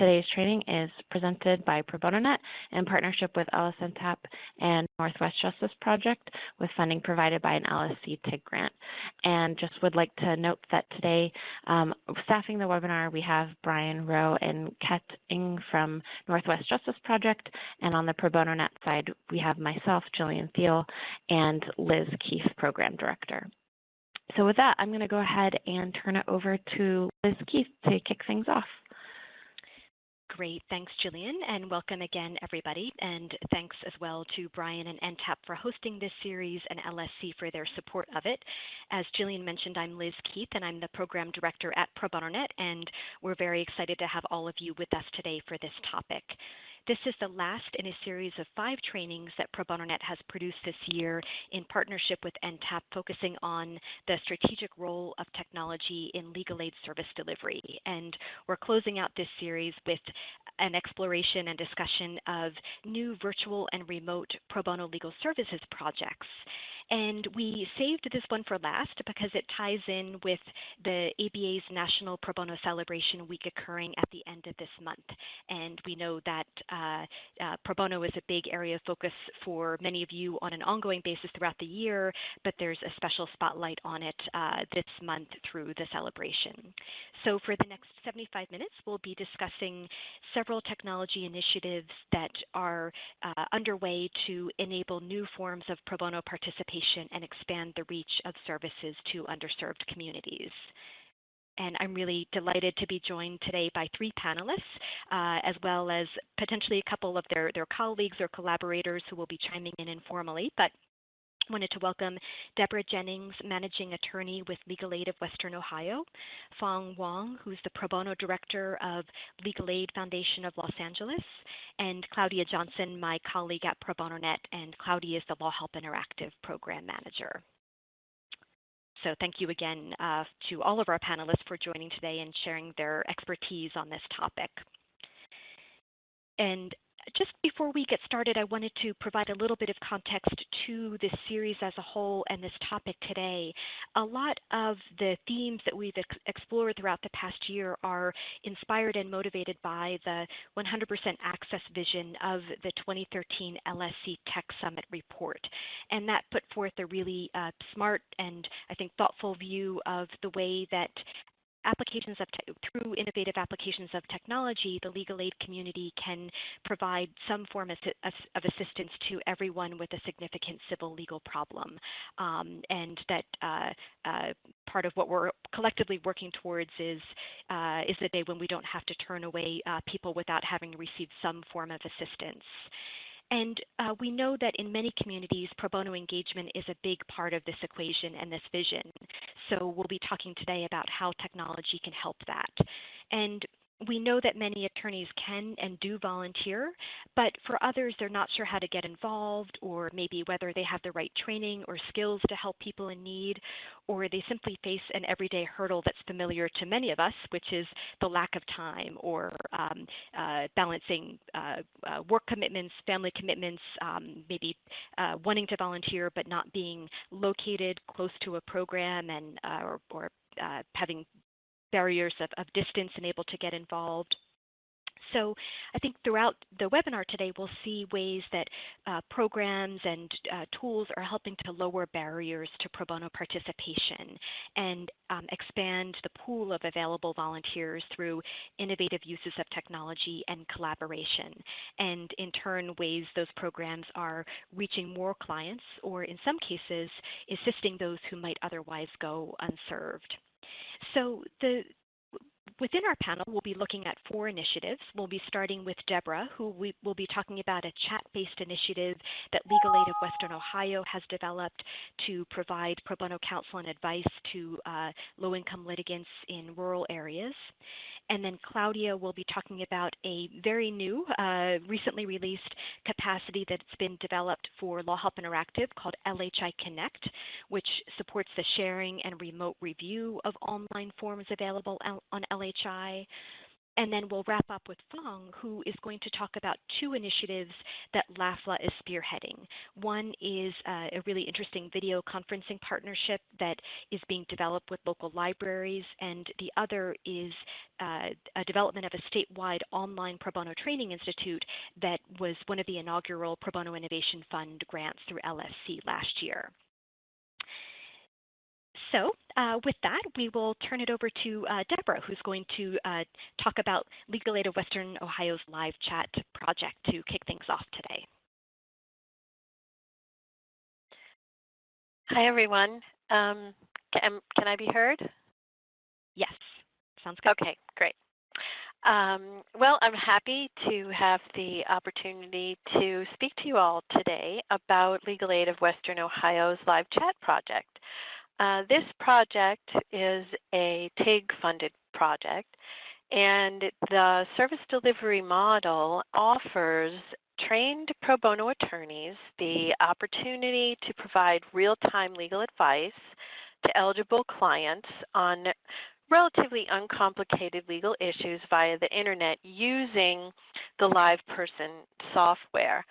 Today's training is presented by Pro Bono Net in partnership with LSNTAP and Northwest Justice Project with funding provided by an LSC TIG grant. And just would like to note that today, um, staffing the webinar, we have Brian Rowe and Ket Ng from Northwest Justice Project. And on the Pro Bono Net side, we have myself, Jillian Thiel, and Liz Keith, Program Director. So with that, I'm going to go ahead and turn it over to Liz Keith to kick things off. Great. Thanks, Jillian, and welcome again, everybody. And thanks as well to Brian and NTAP for hosting this series and LSC for their support of it. As Jillian mentioned, I'm Liz Keith, and I'm the Program Director at Pro Bono Net, and we're very excited to have all of you with us today for this topic. This is the last in a series of five trainings that Pro Bono Net has produced this year in partnership with NTAP, focusing on the strategic role of technology in legal aid service delivery. And we're closing out this series with an exploration and discussion of new virtual and remote pro bono legal services projects. And we saved this one for last because it ties in with the ABA's National Pro Bono Celebration Week occurring at the end of this month. And we know that uh, uh, pro bono is a big area of focus for many of you on an ongoing basis throughout the year, but there's a special spotlight on it uh, this month through the celebration. So for the next 75 minutes, we'll be discussing several technology initiatives that are uh, underway to enable new forms of pro bono participation and expand the reach of services to underserved communities. And I'm really delighted to be joined today by three panelists, uh, as well as potentially a couple of their, their colleagues or collaborators who will be chiming in informally. But wanted to welcome Deborah Jennings, Managing Attorney with Legal Aid of Western Ohio, Phong Wong, who's the Pro Bono Director of Legal Aid Foundation of Los Angeles, and Claudia Johnson, my colleague at Pro Bono Net, and Claudia is the LawHelp Interactive Program Manager. So thank you again uh, to all of our panelists for joining today and sharing their expertise on this topic. And just before we get started, I wanted to provide a little bit of context to this series as a whole and this topic today. A lot of the themes that we've ex explored throughout the past year are inspired and motivated by the 100% access vision of the 2013 LSC Tech Summit report. And that put forth a really uh, smart and I think thoughtful view of the way that applications of through innovative applications of technology, the legal aid community can provide some form of, of assistance to everyone with a significant civil legal problem. Um, and that uh, uh, part of what we're collectively working towards is, uh, is the day when we don't have to turn away uh, people without having received some form of assistance. And uh, we know that in many communities, pro bono engagement is a big part of this equation and this vision. So we'll be talking today about how technology can help that. And we know that many attorneys can and do volunteer, but for others, they're not sure how to get involved, or maybe whether they have the right training or skills to help people in need, or they simply face an everyday hurdle that's familiar to many of us, which is the lack of time or um, uh, balancing uh, uh, work commitments, family commitments, um, maybe uh, wanting to volunteer but not being located close to a program and uh, or, or uh, having barriers of, of distance and able to get involved. So I think throughout the webinar today, we'll see ways that uh, programs and uh, tools are helping to lower barriers to pro bono participation and um, expand the pool of available volunteers through innovative uses of technology and collaboration. And in turn, ways those programs are reaching more clients or in some cases, assisting those who might otherwise go unserved. So the Within our panel, we'll be looking at four initiatives. We'll be starting with Deborah, who we will be talking about a chat-based initiative that Legal Aid of Western Ohio has developed to provide pro bono counsel and advice to uh, low-income litigants in rural areas. And then Claudia will be talking about a very new, uh, recently released capacity that's been developed for LawHelp Interactive called LHI Connect, which supports the sharing and remote review of online forms available on LHI. And then we'll wrap up with Phong, who is going to talk about two initiatives that LAFLA is spearheading. One is uh, a really interesting video conferencing partnership that is being developed with local libraries, and the other is uh, a development of a statewide online pro bono training institute that was one of the inaugural Pro Bono Innovation Fund grants through LSC last year. So uh, with that, we will turn it over to uh, Deborah, who's going to uh, talk about Legal Aid of Western Ohio's live chat project to kick things off today. Hi, everyone. Um, can, can I be heard? Yes, sounds good. Okay, great. Um, well, I'm happy to have the opportunity to speak to you all today about Legal Aid of Western Ohio's live chat project. Uh, this project is a TIG-funded project, and the service delivery model offers trained pro bono attorneys the opportunity to provide real-time legal advice to eligible clients on relatively uncomplicated legal issues via the internet using the LivePerson software.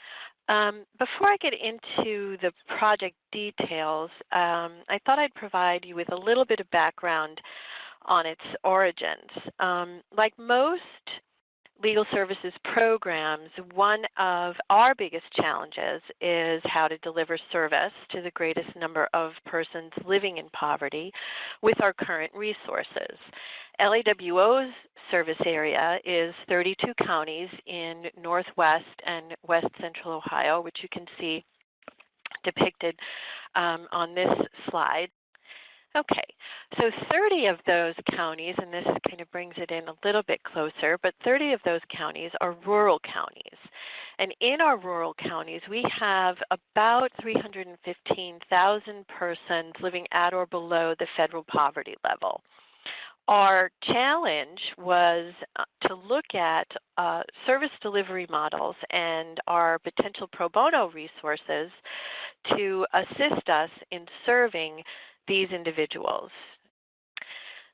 Um, before I get into the project details, um, I thought I'd provide you with a little bit of background on its origins. Um, like most legal services programs, one of our biggest challenges is how to deliver service to the greatest number of persons living in poverty with our current resources. LAWO's service area is 32 counties in northwest and west central Ohio, which you can see depicted um, on this slide. Okay, so 30 of those counties, and this kind of brings it in a little bit closer, but 30 of those counties are rural counties. And in our rural counties, we have about 315,000 persons living at or below the federal poverty level. Our challenge was uh, to look at uh, service delivery models and our potential pro bono resources to assist us in serving these individuals.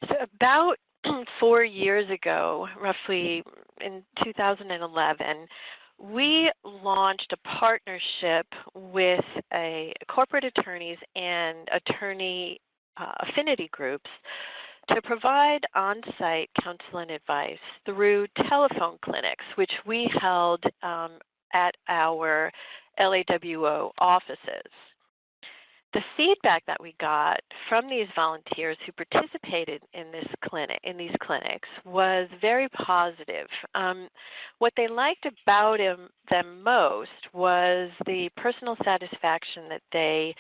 So about four years ago, roughly in 2011, we launched a partnership with a corporate attorneys and attorney uh, affinity groups to provide on-site counsel and advice through telephone clinics, which we held um, at our LAWO offices the feedback that we got from these volunteers who participated in this clinic in these clinics was very positive. Um, what they liked about him, them most was the personal satisfaction that they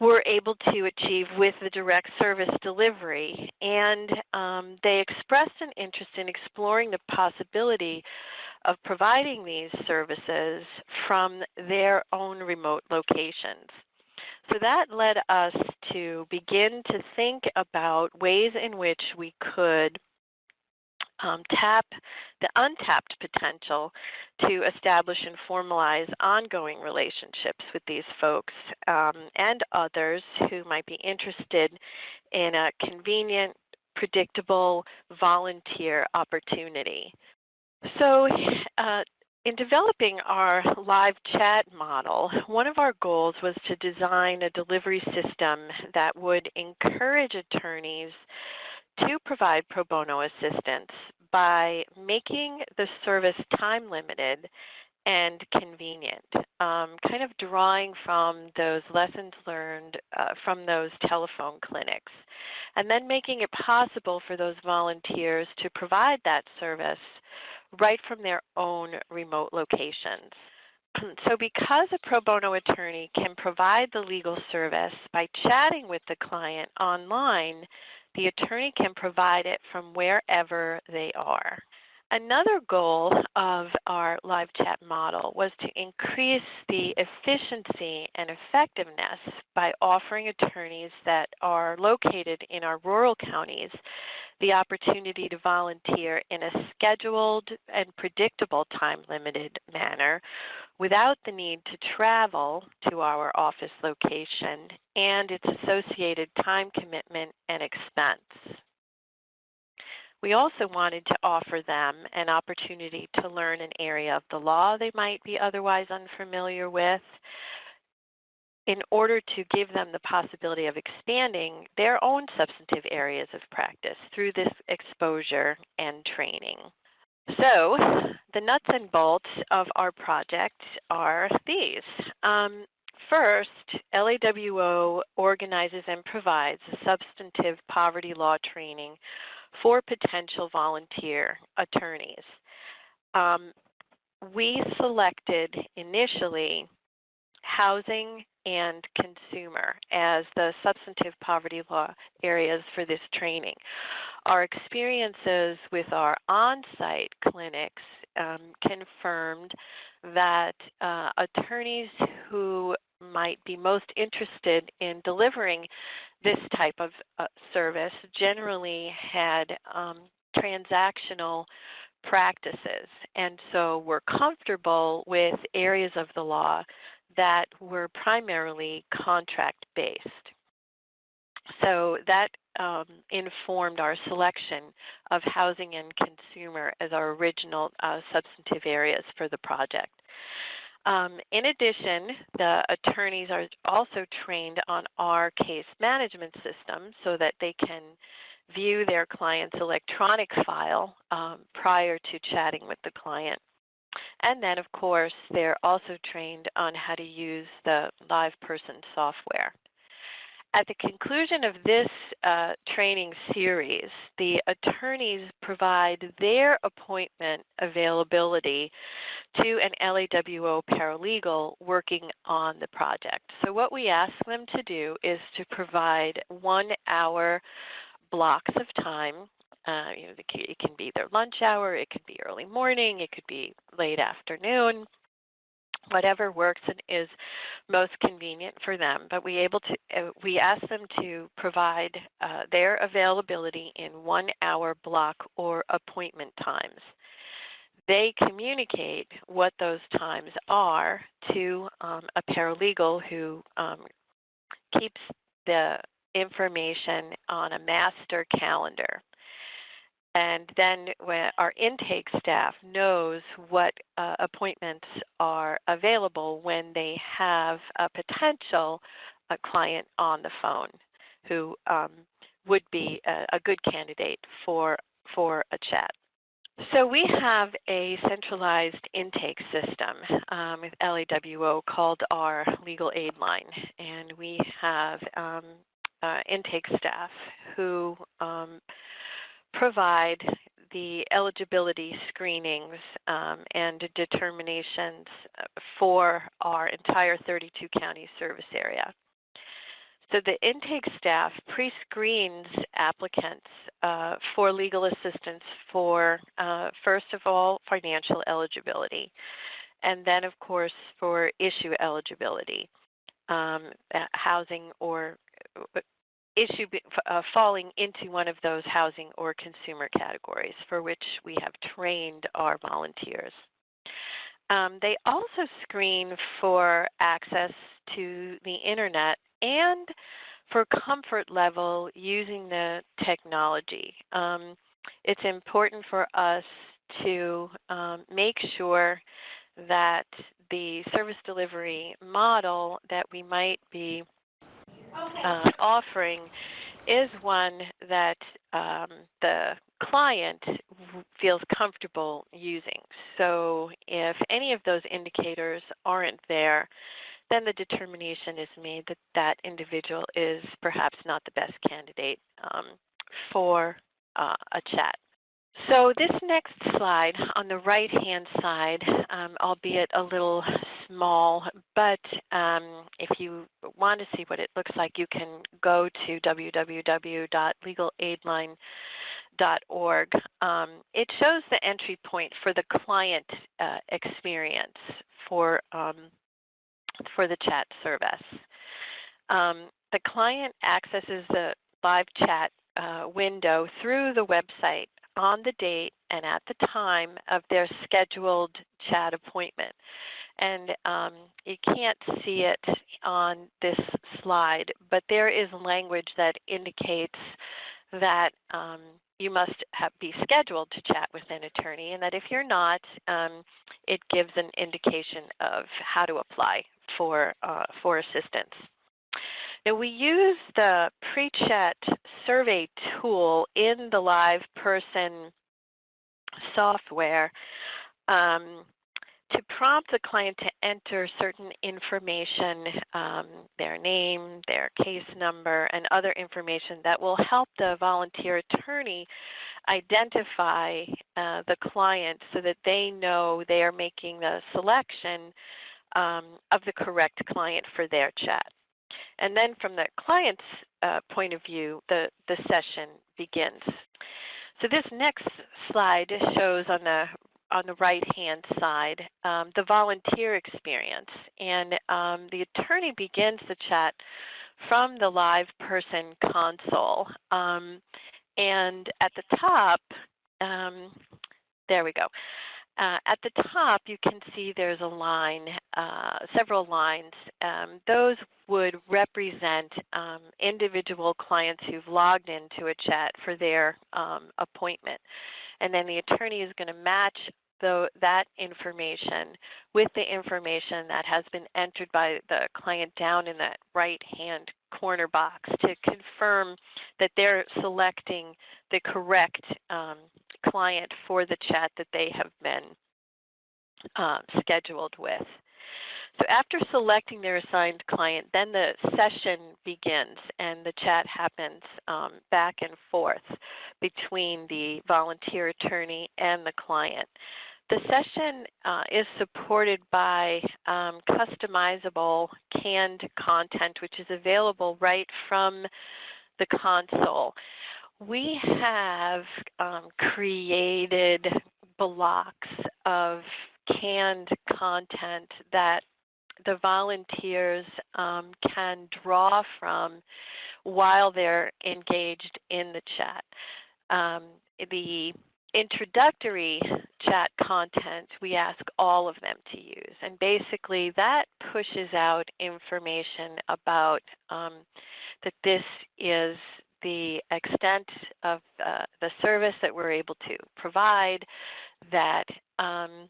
were able to achieve with the direct service delivery. And um, they expressed an interest in exploring the possibility of providing these services from their own remote locations. So that led us to begin to think about ways in which we could um, tap the untapped potential to establish and formalize ongoing relationships with these folks um, and others who might be interested in a convenient, predictable volunteer opportunity. So uh, in developing our live chat model, one of our goals was to design a delivery system that would encourage attorneys to provide pro bono assistance by making the service time limited and convenient, um, kind of drawing from those lessons learned uh, from those telephone clinics, and then making it possible for those volunteers to provide that service right from their own remote locations. so because a pro bono attorney can provide the legal service by chatting with the client online, the attorney can provide it from wherever they are. Another goal of our live chat model was to increase the efficiency and effectiveness by offering attorneys that are located in our rural counties the opportunity to volunteer in a scheduled and predictable time-limited manner without the need to travel to our office location and its associated time commitment and expense. We also wanted to offer them an opportunity to learn an area of the law they might be otherwise unfamiliar with in order to give them the possibility of expanding their own substantive areas of practice through this exposure and training. So the nuts and bolts of our project are these. Um, first, LAWO organizes and provides substantive poverty law training for potential volunteer attorneys. Um, we selected initially housing and consumer as the substantive poverty law areas for this training. Our experiences with our on-site clinics um, confirmed that uh, attorneys who might be most interested in delivering this type of uh, service generally had um, transactional practices and so were comfortable with areas of the law that were primarily contract based. So that um, informed our selection of housing and consumer as our original uh, substantive areas for the project. Um, in addition, the attorneys are also trained on our case management system so that they can view their client's electronic file um, prior to chatting with the client. And then, of course, they're also trained on how to use the LivePerson software. At the conclusion of this uh, training series, the attorneys provide their appointment availability to an LAWO paralegal working on the project. So what we ask them to do is to provide one hour blocks of time. Uh, you know, it can be their lunch hour, it could be early morning, it could be late afternoon whatever works and is most convenient for them. But we able to uh, we ask them to provide uh, their availability in one hour block or appointment times. They communicate what those times are to um, a paralegal who um, keeps the information on a master calendar and then our intake staff knows what uh, appointments are available when they have a potential a client on the phone who um, would be a, a, good candidate for, for a chat. So we have a centralized intake system um, with LAWO called our legal aid line, and we have um, uh, intake staff who um, provide the eligibility screenings um, and determinations uh, for our entire 32 county service area. So the intake staff pre-screens applicants uh, for legal assistance for, uh, first of all, financial eligibility, and then of course for issue eligibility, um, uh, housing or uh, issue uh, falling into one of those housing or consumer categories for which we have trained our volunteers. Um, they also screen for access to the internet and for comfort level using the technology. Um, it's important for us to um, make sure that the service delivery model that we might be uh, offering is one that um, the client feels comfortable using. So if any of those indicators aren't there, then the determination is made that that individual is perhaps not the best candidate um, for uh, a chat. So this next slide on the right-hand side, um, albeit a little small, but um, if you want to see what it looks like, you can go to www.legalaidline.org. Um, it shows the entry point for the client uh, experience for, um, for the chat service. Um, the client accesses the live chat uh, window through the website on the date and at the time of their scheduled chat appointment. And um, you can't see it on this slide, but there is language that indicates that um, you must have, be scheduled to chat with an attorney, and that if you're not, um, it gives an indication of how to apply for, uh, for assistance. Now we use the pre-chat survey tool in the live person software um, to prompt the client to enter certain information, um, their name, their case number, and other information that will help the volunteer attorney identify uh, the client so that they know they are making the selection um, of the correct client for their chat. And then from the client's uh, point of view, the, the session begins. So this next slide shows on the on the right-hand side um, the volunteer experience. And um, the attorney begins the chat from the live person console. Um, and at the top, um, there we go. Uh, at the top, you can see there's a line, uh, several lines. Um, those would represent um, individual clients who've logged into a chat for their um, appointment. And then the attorney is going to match the, that information with the information that has been entered by the client down in that right-hand corner box to confirm that they're selecting the correct um, client for the chat that they have been um, scheduled with. So after selecting their assigned client, then the session begins and the chat happens um, back and forth between the volunteer attorney and the client. The session uh, is supported by um, customizable canned content, which is available right from the console. We have um, created blocks of canned content that the volunteers um, can draw from while they're engaged in the chat. Um, the introductory chat content we ask all of them to use and basically that pushes out information about um, that this is the extent of uh, the service that we're able to provide that um,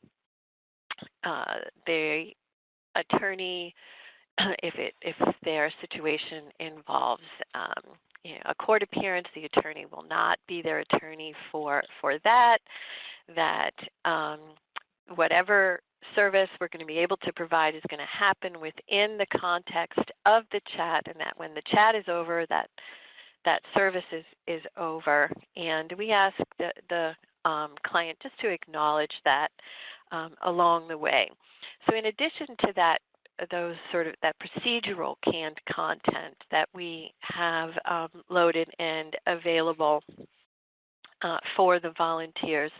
uh, the attorney if it if their situation involves um, you know, a court appearance, the attorney will not be their attorney for for that. That um, whatever service we're going to be able to provide is going to happen within the context of the chat, and that when the chat is over, that that service is is over. And we ask the the um, client just to acknowledge that um, along the way. So in addition to that those sort of that procedural canned content that we have um, loaded and available uh, for the volunteers.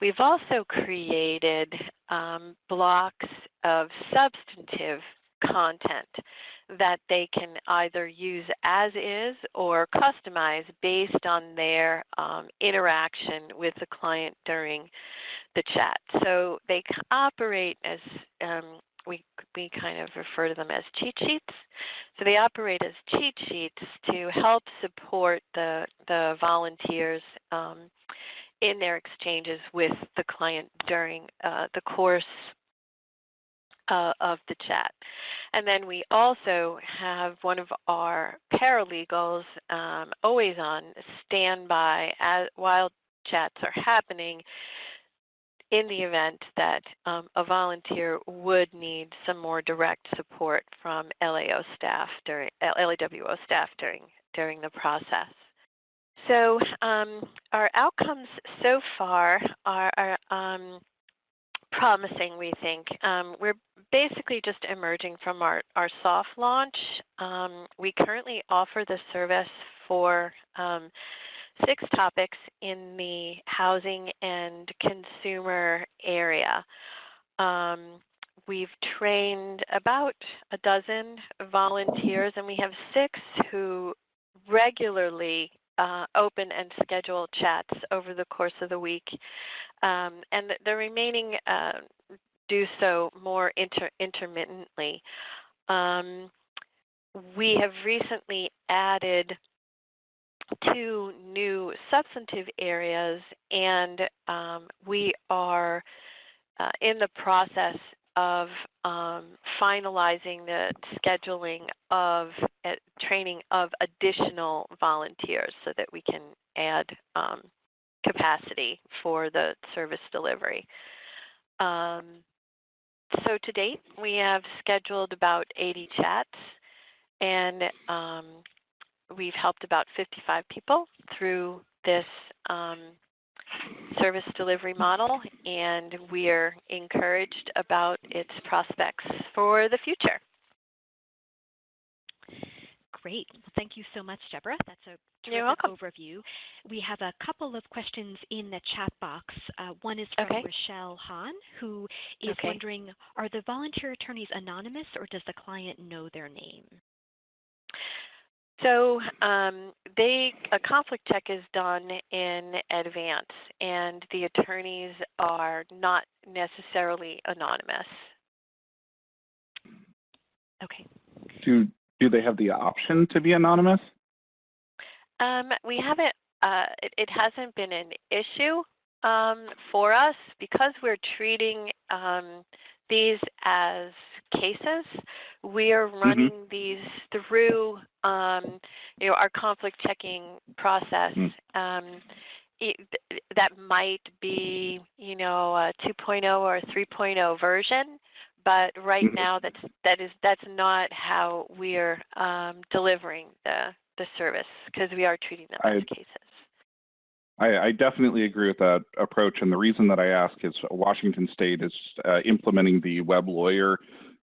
We've also created um, blocks of substantive content that they can either use as is or customize based on their um, interaction with the client during the chat. So they operate as um, we, we kind of refer to them as cheat sheets. So they operate as cheat sheets to help support the, the volunteers um, in their exchanges with the client during uh, the course uh, of the chat. And then we also have one of our paralegals um, always on standby as, while chats are happening in the event that um, a volunteer would need some more direct support from LAO staff during LAWO staff during during the process. So um, our outcomes so far are, are um, promising, we think. Um, we're basically just emerging from our, our soft launch. Um, we currently offer the service for um, six topics in the housing and consumer area. Um, we've trained about a dozen volunteers and we have six who regularly uh, open and schedule chats over the course of the week. Um, and the, the remaining uh, do so more inter intermittently. Um, we have recently added two new substantive areas, and um, we are uh, in the process of um, finalizing the scheduling of uh, training of additional volunteers so that we can add um, capacity for the service delivery. Um, so to date, we have scheduled about 80 chats and um, we've helped about 55 people through this um, service delivery model and we're encouraged about its prospects for the future. Great. Well, thank you so much, Deborah. That's a terrific overview. We have a couple of questions in the chat box. Uh, one is from Okay. Rochelle Hahn, who is Okay. wondering, are the volunteer attorneys anonymous or does the client know their name? So um, they a conflict check is done in advance, and the attorneys are not necessarily anonymous. Okay. Do do they have the option to be anonymous? Um, we haven't. Uh, it, it hasn't been an issue um, for us because we're treating um, these as cases. We are running these through, um, you know, our conflict checking process. Mm. Um, it, that might be, you know, a 2.0 or 3.0 version, but right Mhm. now that's that is that's not how we're um, delivering the the service because we are treating them I- as cases. I, I definitely agree with that approach, and the reason that I ask is Washington State is uh, implementing the web lawyer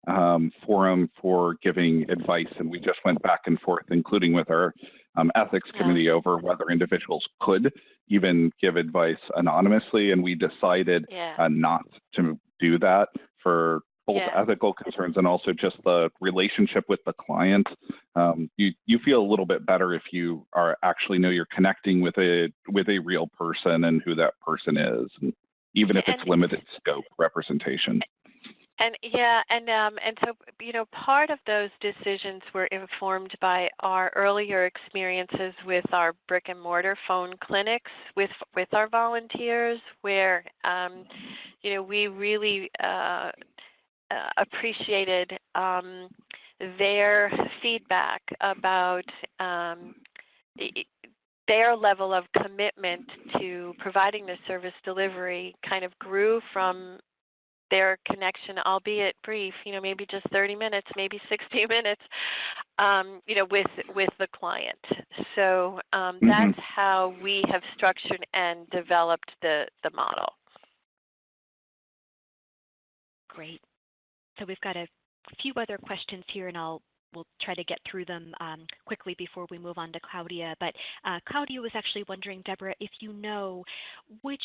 um, forum for giving advice, and we just went back and forth, including with our um, ethics Yeah. committee, over whether individuals could even give advice anonymously, and we decided Yeah. uh, not to do that for both Yeah. ethical concerns and also just the relationship with the client. Um, you you feel a little bit better if you are actually know you're connecting with a with a real person and who that person is, and even if And it's limited scope representation. And yeah, and um, and so you know, part of those decisions were informed by our earlier experiences with our brick and mortar phone clinics with with our volunteers, where um, you know we really uh, uh, appreciated um, their feedback about um, i- i- their level of commitment to providing the service delivery kind of grew from their connection, albeit brief, you know, maybe just 30 minutes, maybe 60 minutes, um, you know, with with the client. So um, Mhm. that's how we have structured and developed the the model. Great. So we've got a few other questions here, and I'll we'll try to get through them um, quickly before we move on to Claudia. But uh, Claudia was actually wondering, Deborah, if you know which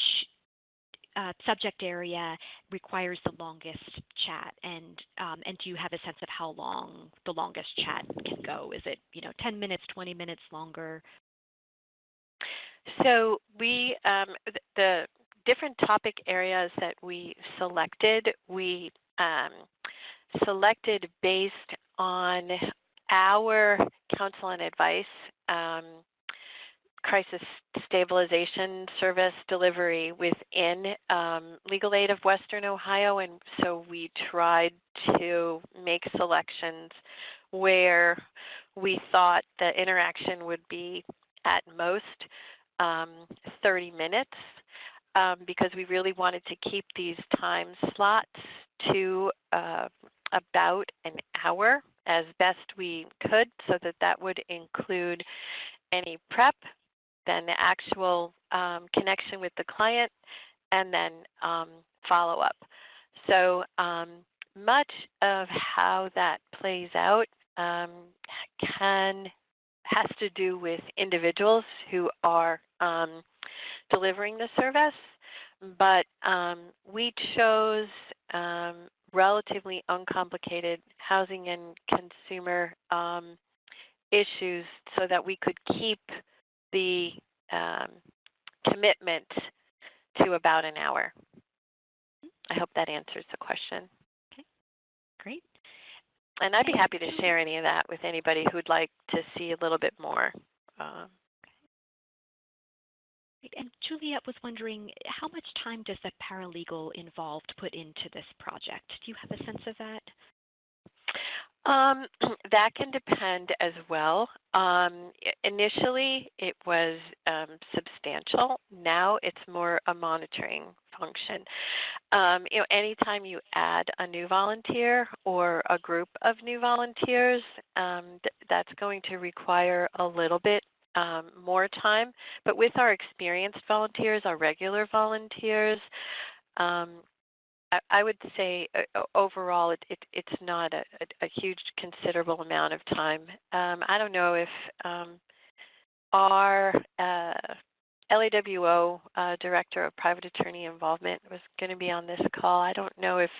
uh, subject area requires the longest chat, and um, and do you have a sense of how long the longest chat can go? Is it you know 10 minutes, 20 minutes longer? So we um, the different topic areas that we selected, we um, selected based on our counsel and advice, um, crisis stabilization service delivery within um, Legal Aid of Western Ohio, and so we tried to make selections where we thought the interaction would be at most um, 30 minutes um, because we really wanted to keep these time slots to uh, about an hour as best we could so that that would include any prep, then the actual um, connection with the client, and then um, follow up. So um, much of how that plays out um, can has to do with individuals who are um, delivering the service, but um, we chose um, relatively uncomplicated housing and consumer um, issues so that we could keep the um, commitment to about an hour. I hope that answers the question. Great. And I'd be happy to share any of that with anybody who'd like to see a little bit more. Great. And Juliet was wondering, how much time does the paralegal involved put into this project? Do you have a sense of that? Um, that can depend as well. Um, initially, it was um, substantial. Now it's more a monitoring function. Um, you know, anytime you add a new volunteer or a group of new volunteers, um, th that's going to require a little bit um, more time. But with our experienced volunteers, our regular volunteers, um, I, I would say uh, overall it, it, it's not a, a, a, huge considerable amount of time. Um, I don't know if um, our uh, LAWO uh, Director of Private Attorney Involvement was going to be on this call. I don't know if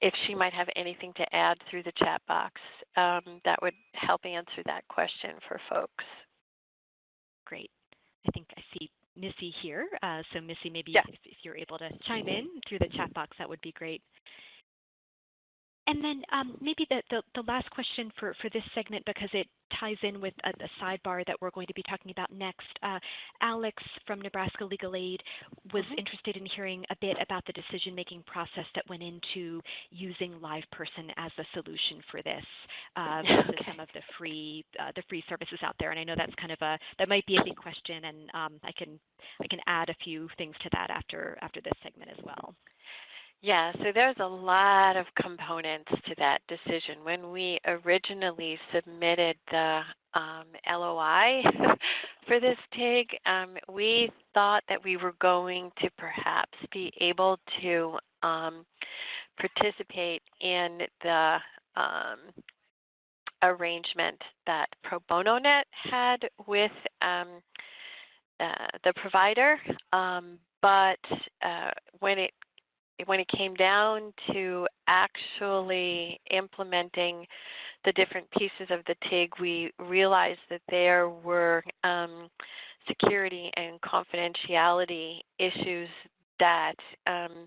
if she might have anything to add through the chat box um, that would help answer that question for folks. Great. I think I see Missy here. Uh, so Missy, maybe yeah. if, if, you're able to chime in through the chat box, that would be great. And then um, maybe the, the, the, last question for, for this segment, because it ties in with a, a sidebar that we're going to be talking about next. Uh, Alex from Nebraska Legal Aid was mm -hmm. interested in hearing a bit about the decision-making process that went into using LivePerson as a solution for this uh, okay. some of the free uh, the free services out there. And I know that's kind of a that might be a big question, and um, I can I can add a few things to that after after this segment as well. Yeah, so there's a lot of components to that decision. When we originally submitted the um, LOI for this TIG, um, we thought that we were going to perhaps be able to um, participate in the um, arrangement that Pro Bono Net had with um, uh, the provider, um, but uh, when it when it came down to actually implementing the different pieces of the TIG, we realized that there were um, security and confidentiality issues that um,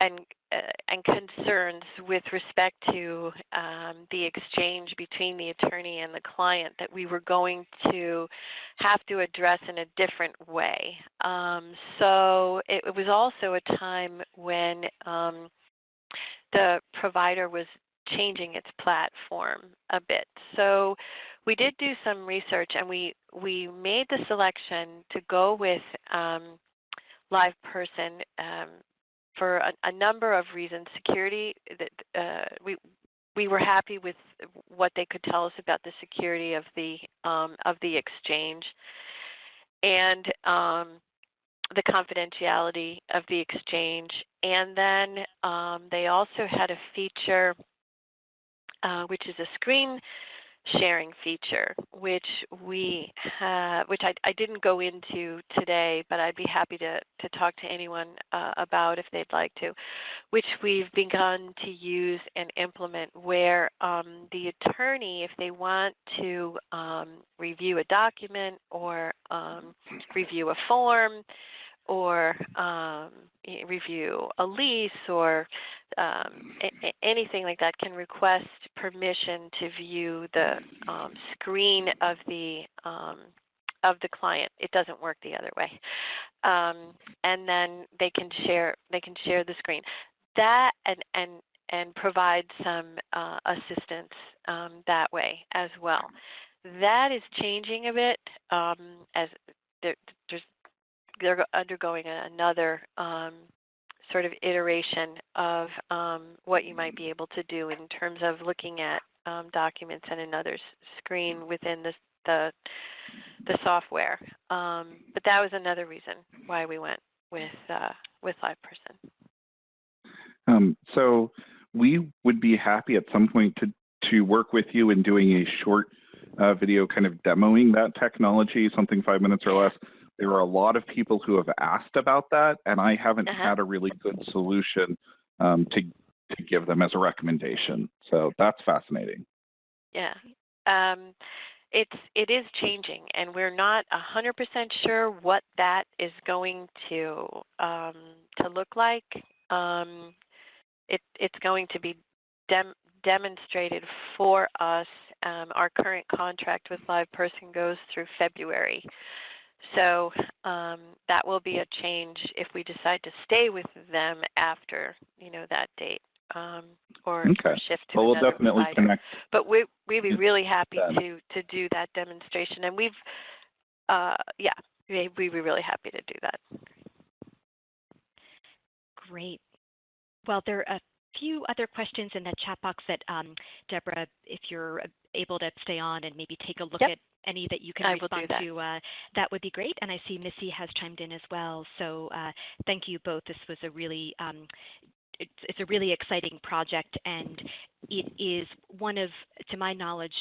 and uh, and concerns with respect to um, the exchange between the attorney and the client that we were going to have to address in a different way. Um, so it, it, was also a time when um, the provider was changing its platform a bit. So we did do some research and we, we made the selection to go with um, live person um, for a, a number of reasons. Security, that uh, we we were happy with what they could tell us about the security of the um, of the exchange, and um, the confidentiality of the exchange. And then um, they also had a feature, uh, which is a screen sharing feature, which we have, which I, I, didn't go into today, but I'd be happy to, to talk to anyone uh, about if they'd like to, which we've begun to use and implement where um, the attorney, if they want to um, review a document or um, review a form, or um, review a lease or um, anything like that can request permission to view the um, screen of the um, of the client. It doesn't work the other way, um, and then they can share they can share the screen. That and and and provide some uh, assistance um, that way as well. That is changing a bit as there, there's they're undergoing another um, sort of iteration of um, what you might be able to do in terms of looking at um, documents and another screen within the the, the software. Um, but that was another reason why we went with uh, with LivePerson. Um, so we would be happy at some point to to work with you in doing a short uh, video kind of demoing that technology, something five minutes or less, there are a lot of people who have asked about that, and I haven't uh-huh. had a really good solution um, to to give them as a recommendation. So that's fascinating. Yeah, um, it's it is changing, and we're not hundred percent sure what that is going to um, to look like. Um, it it's going to be dem- demonstrated for us. Um, our current contract with LivePerson goes through February. So um, that will be a change if we decide to stay with them after you know that date um, or, Okay. or shift to Well, we'll definitely provider. connect. But we we'd be really happy done. to to do that demonstration, and we've uh, yeah we we'd be really happy to do that. Great. Well, there are a few other questions in the chat box that, um, Deborah, if you're able to stay on and maybe take a look Yep. at any that you can I respond that. to, uh, that would be great. And I see Missy has chimed in as well. So uh, thank you both. This was a really um, it's, it's a really exciting project and it is one of, to my knowledge,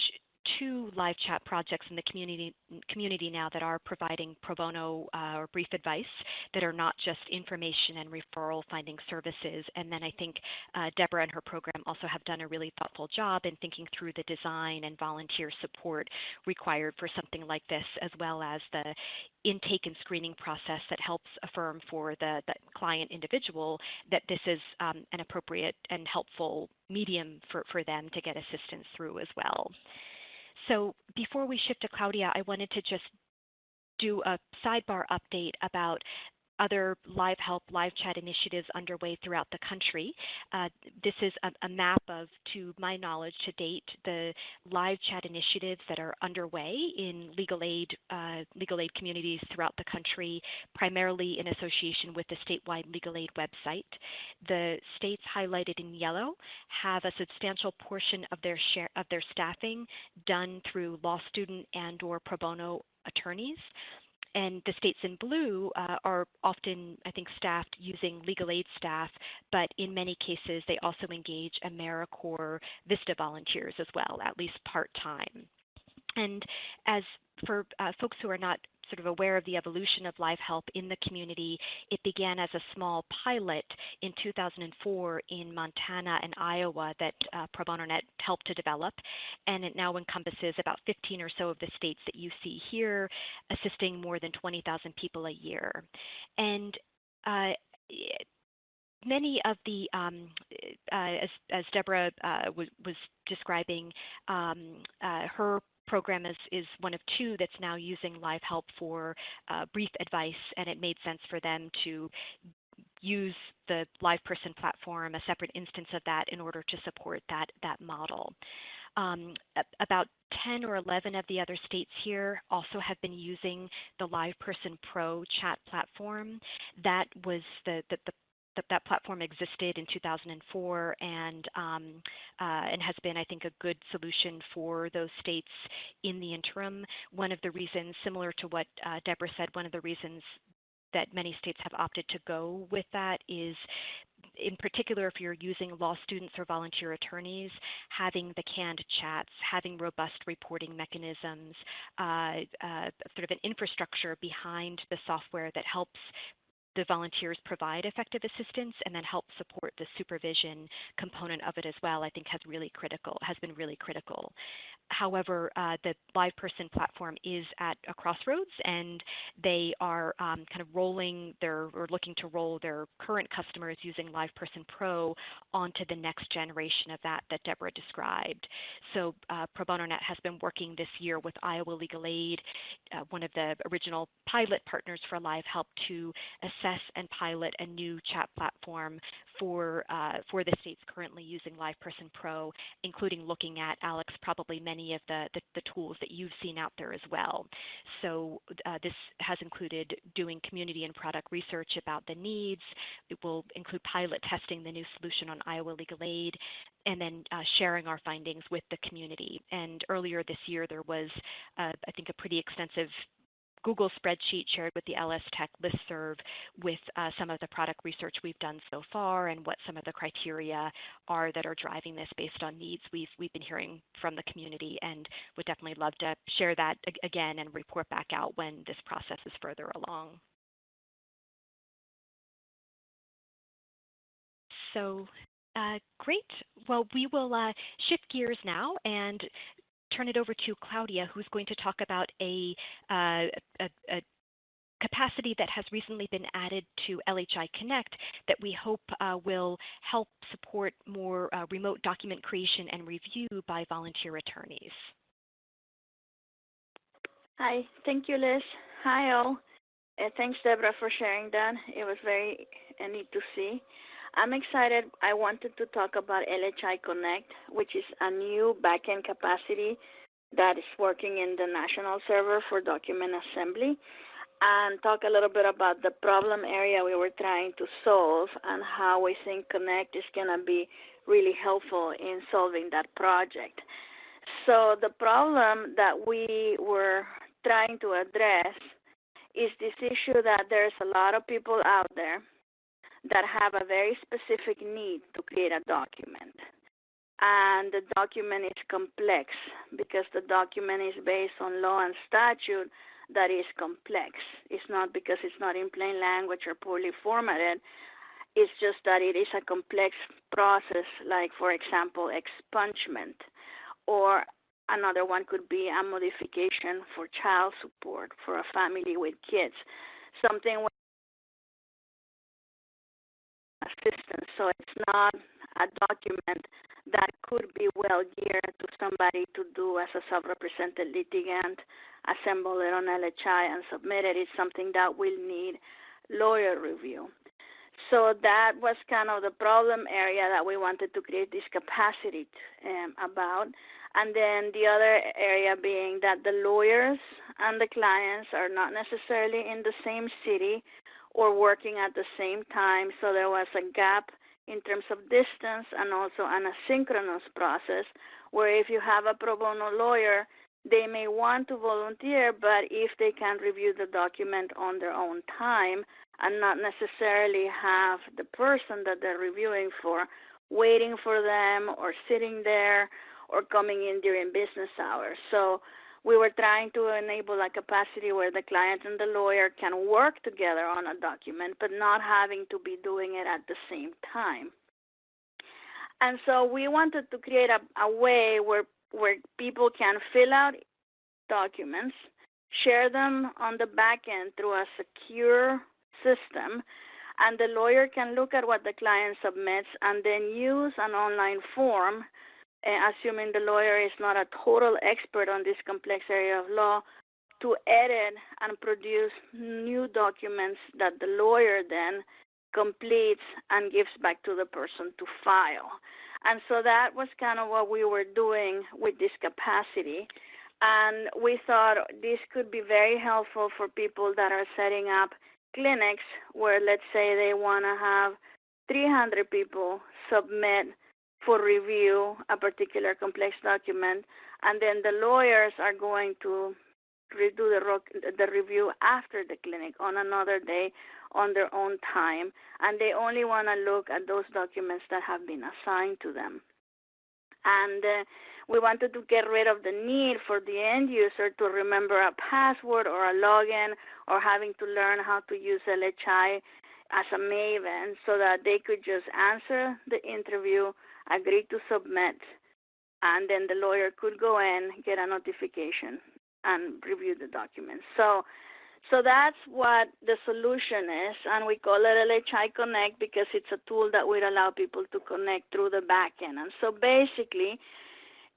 two live chat projects in the community community now that are providing pro bono uh, or brief advice that are not just information and referral finding services. And then I think uh, Deborah and her program also have done a really thoughtful job in thinking through the design and volunteer support required for something like this, as well as the intake and screening process that helps affirm for the, the client individual that this is um, an appropriate and helpful medium for, for them to get assistance through as well. So before we shift to Claudia, I wanted to just do a sidebar update about other live help, live chat initiatives underway throughout the country. Uh, this is a, a, map of, to my knowledge to date, the live chat initiatives that are underway in legal aid, uh, legal aid communities throughout the country, primarily in association with the statewide legal aid website. The states highlighted in yellow have a substantial portion of their share of their staffing done through law student and or pro bono attorneys and the states in blue uh, are often, I think, staffed using legal aid staff, but in many cases they also engage AmeriCorps VISTA volunteers as well, at least part-time. And as for uh, folks who are not sort of aware of the evolution of live help in the community, it began as a small pilot in 2004 in Montana and Iowa that uh, helped to develop, and it now encompasses about 15 or so of the states that you see here, assisting more than 20,000 people a year. And uh, many of the, um, uh, as, as, Deborah uh, was, was, describing, um, uh, her program is, is one of two that's now using live help for uh, brief advice, and it made sense for them to use the LivePerson platform, a separate instance of that, in order to support that, that model. Um, about 10 or 11 of the other states here also have been using the LivePerson Pro chat platform. That was the, the, the that that platform existed in 2004 and um, uh, and has been, I think, a good solution for those states in the interim. One of the reasons, similar to what uh, Deborah said, one of the reasons that many states have opted to go with that is in particular, if you're using law students or volunteer attorneys, having the canned chats, having robust reporting mechanisms, uh, uh, sort of an infrastructure behind the software that helps the volunteers provide effective assistance and then help support the supervision component of it as well, I think has really critical, has been really critical. However, uh, the LivePerson platform is at a crossroads and they are um, kind of rolling their, or looking to roll their current customers using LivePerson Pro onto the next generation of that that Deborah described. So uh, Pro Bono Net has been working this year with Iowa Legal Aid, uh, one of the original pilot partners for Live Help to assess and pilot a new chat platform for, uh, for the states currently using LivePerson Pro, including looking at, Alex, probably many of the, the, the tools that you've seen out there as well. So uh, this has included doing community and product research about the needs. It will include pilot testing the new solution on Iowa Legal Aid, and then uh, sharing our findings with the community. And earlier this year, there was, uh, I think, a pretty extensive Google spreadsheet shared with the LS Tech listserv with uh, some of the product research we've done so far and what some of the criteria are that are driving this based on needs we've, we've been hearing from the community and would definitely love to share that again and report back out when this process is further along. So uh, great. Well, we will uh, shift gears now and turn it over to Claudia, who's going to talk about a, uh, a, a capacity that has recently been added to LHI Connect that we hope uh, will help support more uh, remote document creation and review by volunteer attorneys. Hi, thank you, Liz. Hi, all. Uh, thanks, Deborah, for sharing that. It was very uh, neat to see. I'm excited. I wanted to talk about LHI Connect, which is a new backend capacity that is working in the national server for document assembly, and talk a little bit about the problem area we were trying to solve and how we think Connect is going to be really helpful in solving that project. So the problem that we were trying to address is this issue that there's a lot of people out there that have a very specific need to create a document. And the document is complex because the document is based on law and statute that is complex. It's not because it's not in plain language or poorly formatted. It's just that it is a complex process, like, for example, expungement or Another one could be a modification for child support for a family with kids, something assistance. So it's not a document that could be well geared to somebody to do as a self-represented litigant, assemble it on LHI and submit it. It's something that will need lawyer review. So that was kind of the problem area that we wanted to create this capacity um, about. And then the other area being that the lawyers and the clients are not necessarily in the same city or working at the same time. So there was a gap in terms of distance and also an asynchronous process where if you have a pro bono lawyer, they may want to volunteer, but if they can review the document on their own time and not necessarily have the person that they're reviewing for waiting for them or sitting there or coming in during business hours. So we were trying to enable a capacity where the client and the lawyer can work together on a document, but not having to be doing it at the same time. And so we wanted to create a, a way where, where people can fill out documents, share them on the back end through a secure system, and the lawyer can look at what the client submits and then use an online form assuming the lawyer is not a total expert on this complex area of law, to edit and produce new documents that the lawyer then completes and gives back to the person to file. And so that was kind of what we were doing with this capacity. And we thought this could be very helpful for people that are setting up clinics where, let's say, they want to have 300 people submit for review a particular complex document, and then the lawyers are going to redo the, the review after the clinic on another day on their own time, and they only want to look at those documents that have been assigned to them. And uh, we wanted to get rid of the need for the end user to remember a password or a login or having to learn how to use LHI as a maven so that they could just answer the interview agreed to submit, and then the lawyer could go in, get a notification, and review the documents. So, so that's what the solution is, and we call it LHI Connect because it's a tool that would allow people to connect through the backend. And so basically,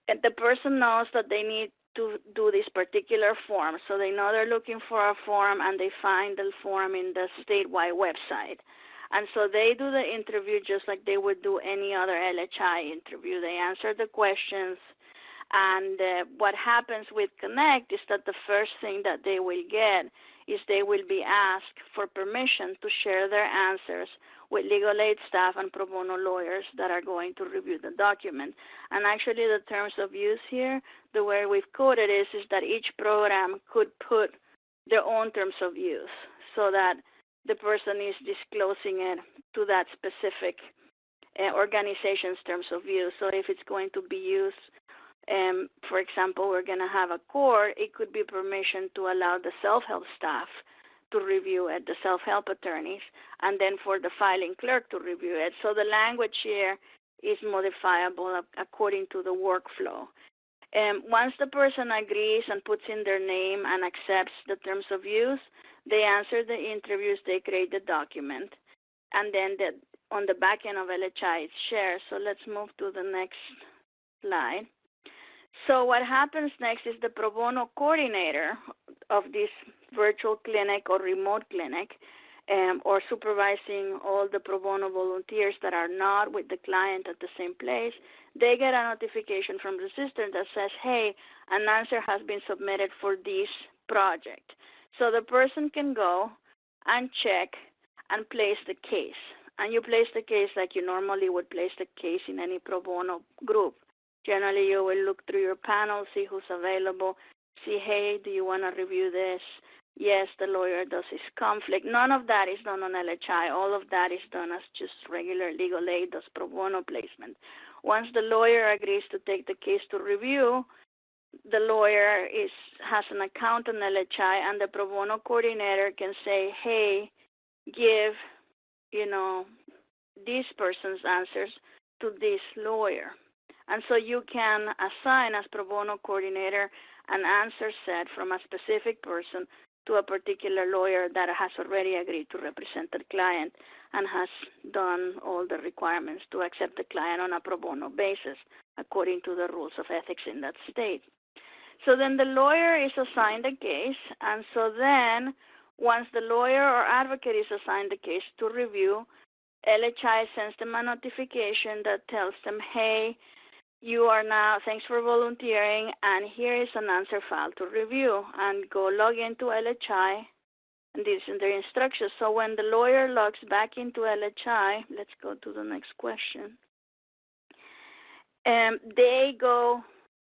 eh, the person knows that they need to do this particular form. So they know they're looking for a form and they find the form in the statewide website. And so they do the interview just like they would do any other LHI interview. They answer the questions. And uh, what happens with Connect is that the first thing that they will get is they will be asked for permission to share their answers with legal aid staff and pro bono lawyers that are going to review the document. And actually the terms of use here, the way we've coded is, is that each program could put their own terms of use so that the person is disclosing it to that specific uh, organization's terms of use. So if it's going to be used, um, for example, we're going to have a court, it could be permission to allow the self-help staff to review it, the self-help attorneys, and then for the filing clerk to review it. So the language here is modifiable according to the workflow. Um, once the person agrees and puts in their name and accepts the terms of use, they answer the interviews, they create the document, and then the, on the back end of LHI it's shared. So let's move to the next slide. So what happens next is the pro bono coordinator of this virtual clinic or remote clinic um, or supervising all the pro bono volunteers that are not with the client at the same place, they get a notification from the system that says, hey, an answer has been submitted for this project. So the person can go and check and place the case. And you place the case like you normally would place the case in any pro bono group. Generally, you will look through your panel, see who's available, see, hey, do you want to review this? Yes, the lawyer does his conflict. None of that is done on LHI. All of that is done as just regular legal aid, does pro bono placement. Once the lawyer agrees to take the case to review, the lawyer is has an account on LHI, and the pro bono coordinator can say, "Hey, give, you know, this person's answers to this lawyer," and so you can assign as pro bono coordinator an answer set from a specific person to a particular lawyer that has already agreed to represent the client and has done all the requirements to accept the client on a pro bono basis according to the rules of ethics in that state. So then the lawyer is assigned a case, and so then once the lawyer or advocate is assigned the case to review, LHI sends them a notification that tells them, hey, you are now, thanks for volunteering, and here is an answer file to review. And go log into LHI, and these are the instructions. So when the lawyer logs back into LHI, let's go to the next question. Um, they go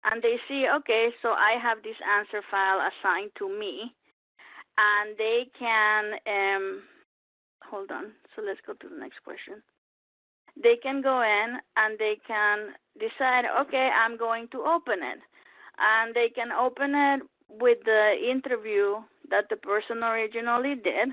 and they see, okay, so I have this answer file assigned to me, and they can, um, hold on, so let's go to the next question. They can go in and they can decide, okay, I'm going to open it. And they can open it with the interview that the person originally did,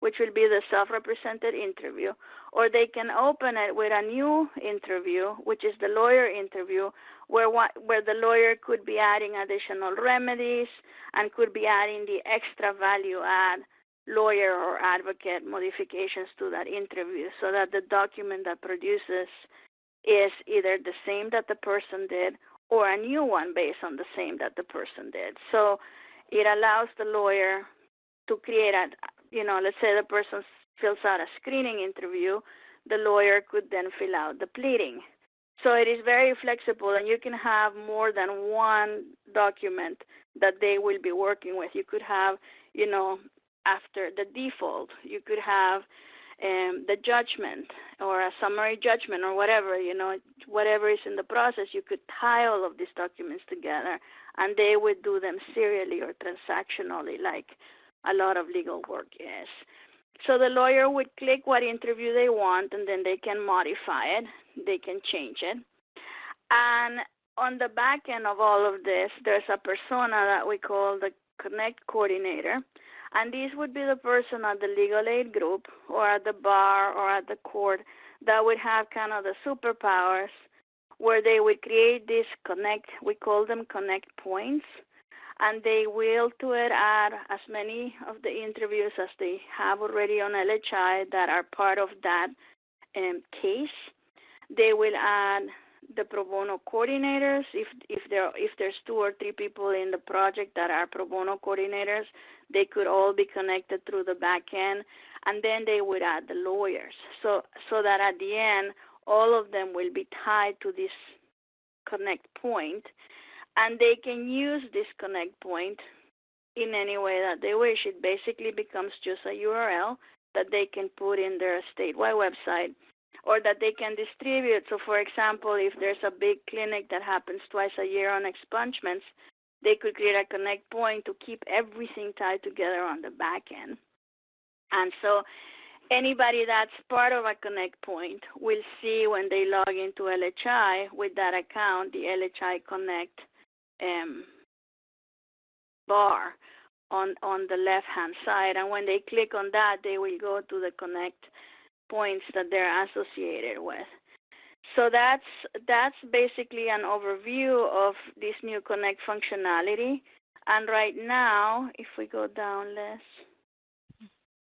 which will be the self-represented interview, or they can open it with a new interview, which is the lawyer interview, where where the lawyer could be adding additional remedies and could be adding the extra value add lawyer or advocate modifications to that interview so that the document that produces is either the same that the person did or a new one based on the same that the person did. So it allows the lawyer to create a, you know, let's say the person fills out a screening interview, the lawyer could then fill out the pleading. So it is very flexible, and you can have more than one document that they will be working with. You could have, you know, after the default. You could have um, the judgment or a summary judgment or whatever, you know, whatever is in the process, you could tie all of these documents together and they would do them serially or transactionally like a lot of legal work is. So the lawyer would click what interview they want and then they can modify it, they can change it. And on the back end of all of this, there's a persona that we call the Connect Coordinator. And this would be the person at the legal aid group or at the bar or at the court that would have kind of the superpowers where they would create this connect, we call them connect points, and they will to it add as many of the interviews as they have already on LHI that are part of that um, case. They will add the pro bono coordinators. If if there if there's two or three people in the project that are pro bono coordinators, they could all be connected through the back end, and then they would add the lawyers. So so that at the end, all of them will be tied to this connect point, and they can use this connect point in any way that they wish. It basically becomes just a URL that they can put in their statewide website or that they can distribute. So, for example, if there's a big clinic that happens twice a year on expungements, they could create a connect point to keep everything tied together on the back end. And so anybody that's part of a connect point will see when they log into LHI with that account, the LHI Connect um, bar on, on the left-hand side. And when they click on that, they will go to the Connect points that they're associated with. So that's that's basically an overview of this new Connect functionality. And right now, if we go down less,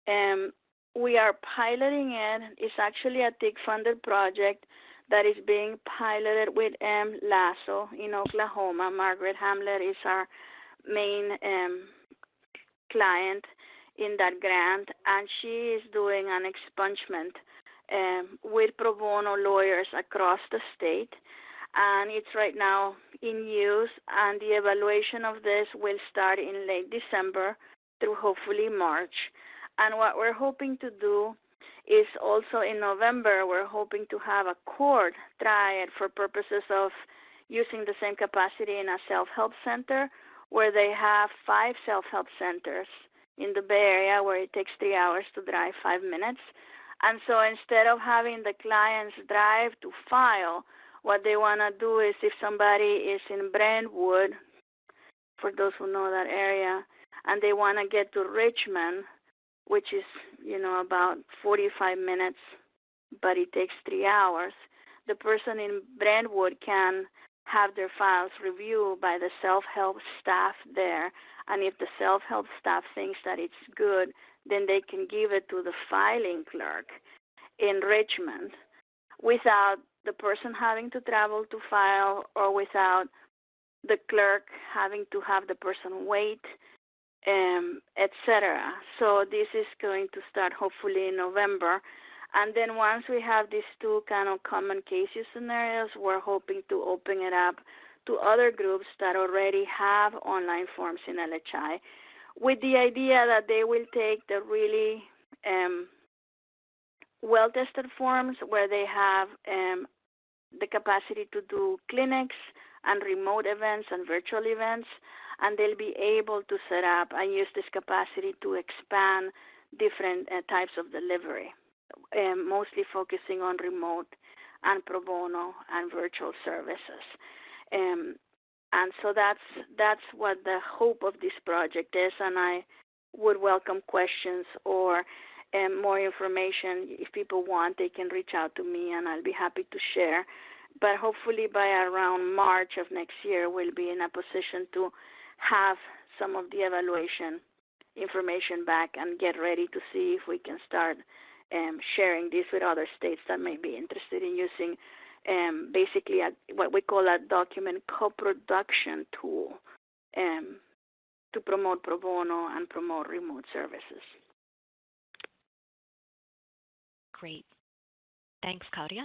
um, we are piloting it. It's actually a TIG funded project. That is being piloted with um, LASO in Oklahoma. Margaret Hamlet is our main um, client in that grant, and she is doing an expungement um, with pro bono lawyers across the state. And it's right now in use, and the evaluation of this will start in late December through hopefully March. And what we're hoping to do is also in November, we're hoping to have a court it for purposes of using the same capacity in a self-help center where they have five self-help centers in the Bay Area where it takes three hours to drive five minutes. And so instead of having the clients drive to file, what they want to do is if somebody is in Brentwood, for those who know that area, and they want to get to Richmond, which is, you know, about 45 minutes, but it takes three hours, the person in Brentwood can have their files reviewed by the self-help staff there. And if the self-help staff thinks that it's good, then they can give it to the filing clerk in Richmond without the person having to travel to file or without the clerk having to have the person wait, um, etc. So this is going to start hopefully in November. And then once we have these two kind of common case scenarios, we're hoping to open it up to other groups that already have online forms in LHI with the idea that they will take the really um, well-tested forms where they have um, the capacity to do clinics and remote events and virtual events, and they'll be able to set up and use this capacity to expand different uh, types of delivery um, mostly focusing on remote and pro bono and virtual services. Um, and so that's that's what the hope of this project is, and I would welcome questions or um, more information. If people want, they can reach out to me, and I'll be happy to share. But hopefully, by around March of next year, we'll be in a position to have some of the evaluation information back and get ready to see if we can start um, sharing this with other states that may be interested in using um, basically a, what we call a document co-production tool um, to promote pro bono and promote remote services. Great. Thanks, Claudia.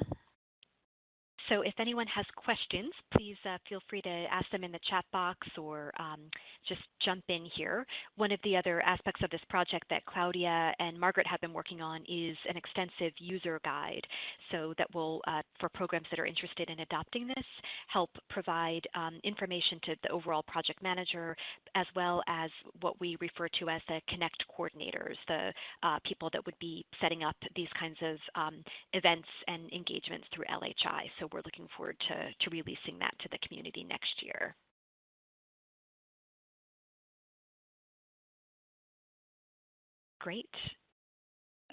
So if anyone has questions, please uh, feel free to ask them in the chat box or um, just jump in here. One of the other aspects of this project that Claudia and Margaret have been working on is an extensive user guide. So that will, uh, for programs that are interested in adopting this, help provide um, information to the overall project manager, as well as what we refer to as the connect coordinators, the uh, people that would be setting up these kinds of um, events and engagements through LHI. So we're we're looking forward to, to releasing that to the community next year. Great.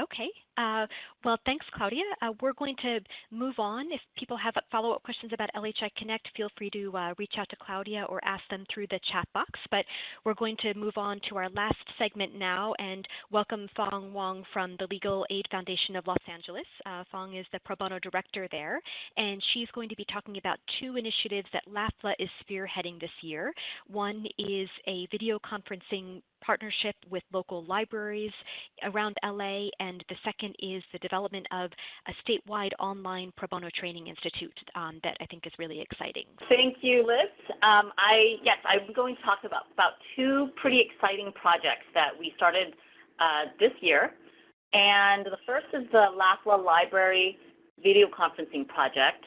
Okay. Uh, well, thanks, Claudia. Uh, we're going to move on. If people have follow-up questions about LHI Connect, feel free to uh, reach out to Claudia or ask them through the chat box. But we're going to move on to our last segment now and welcome Phong Wong from the Legal Aid Foundation of Los Angeles. Uh, Fong is the pro bono director there, and she's going to be talking about two initiatives that LAFLA is spearheading this year. One is a video conferencing partnership with local libraries around LA, and the second is the development of a statewide online pro bono training institute um, that I think is really exciting. Thank you, Liz. Um, I yes, I'm going to talk about about two pretty exciting projects that we started uh, this year, and the first is the LAFLA Library Video Conferencing Project,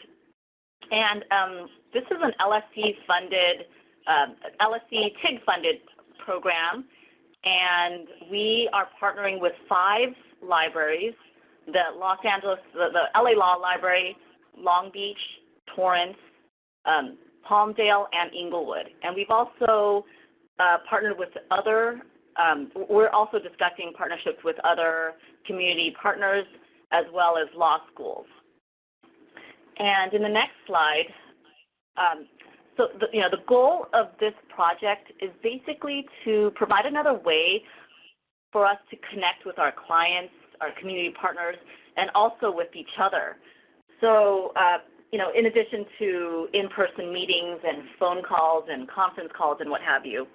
and um, this is an LSC funded, uh, LSC TIG funded program and we are partnering with five libraries, the Los Angeles, the, the LA Law Library, Long Beach, Torrance, um, Palmdale, and Inglewood. And we've also uh, partnered with other, um, we're also discussing partnerships with other community partners as well as law schools. And in the next slide, um, so the, you know, the goal of this project is basically to provide another way for us to connect with our clients, our community partners, and also with each other. So, uh, you know, in addition to in-person meetings and phone calls and conference calls and what have you.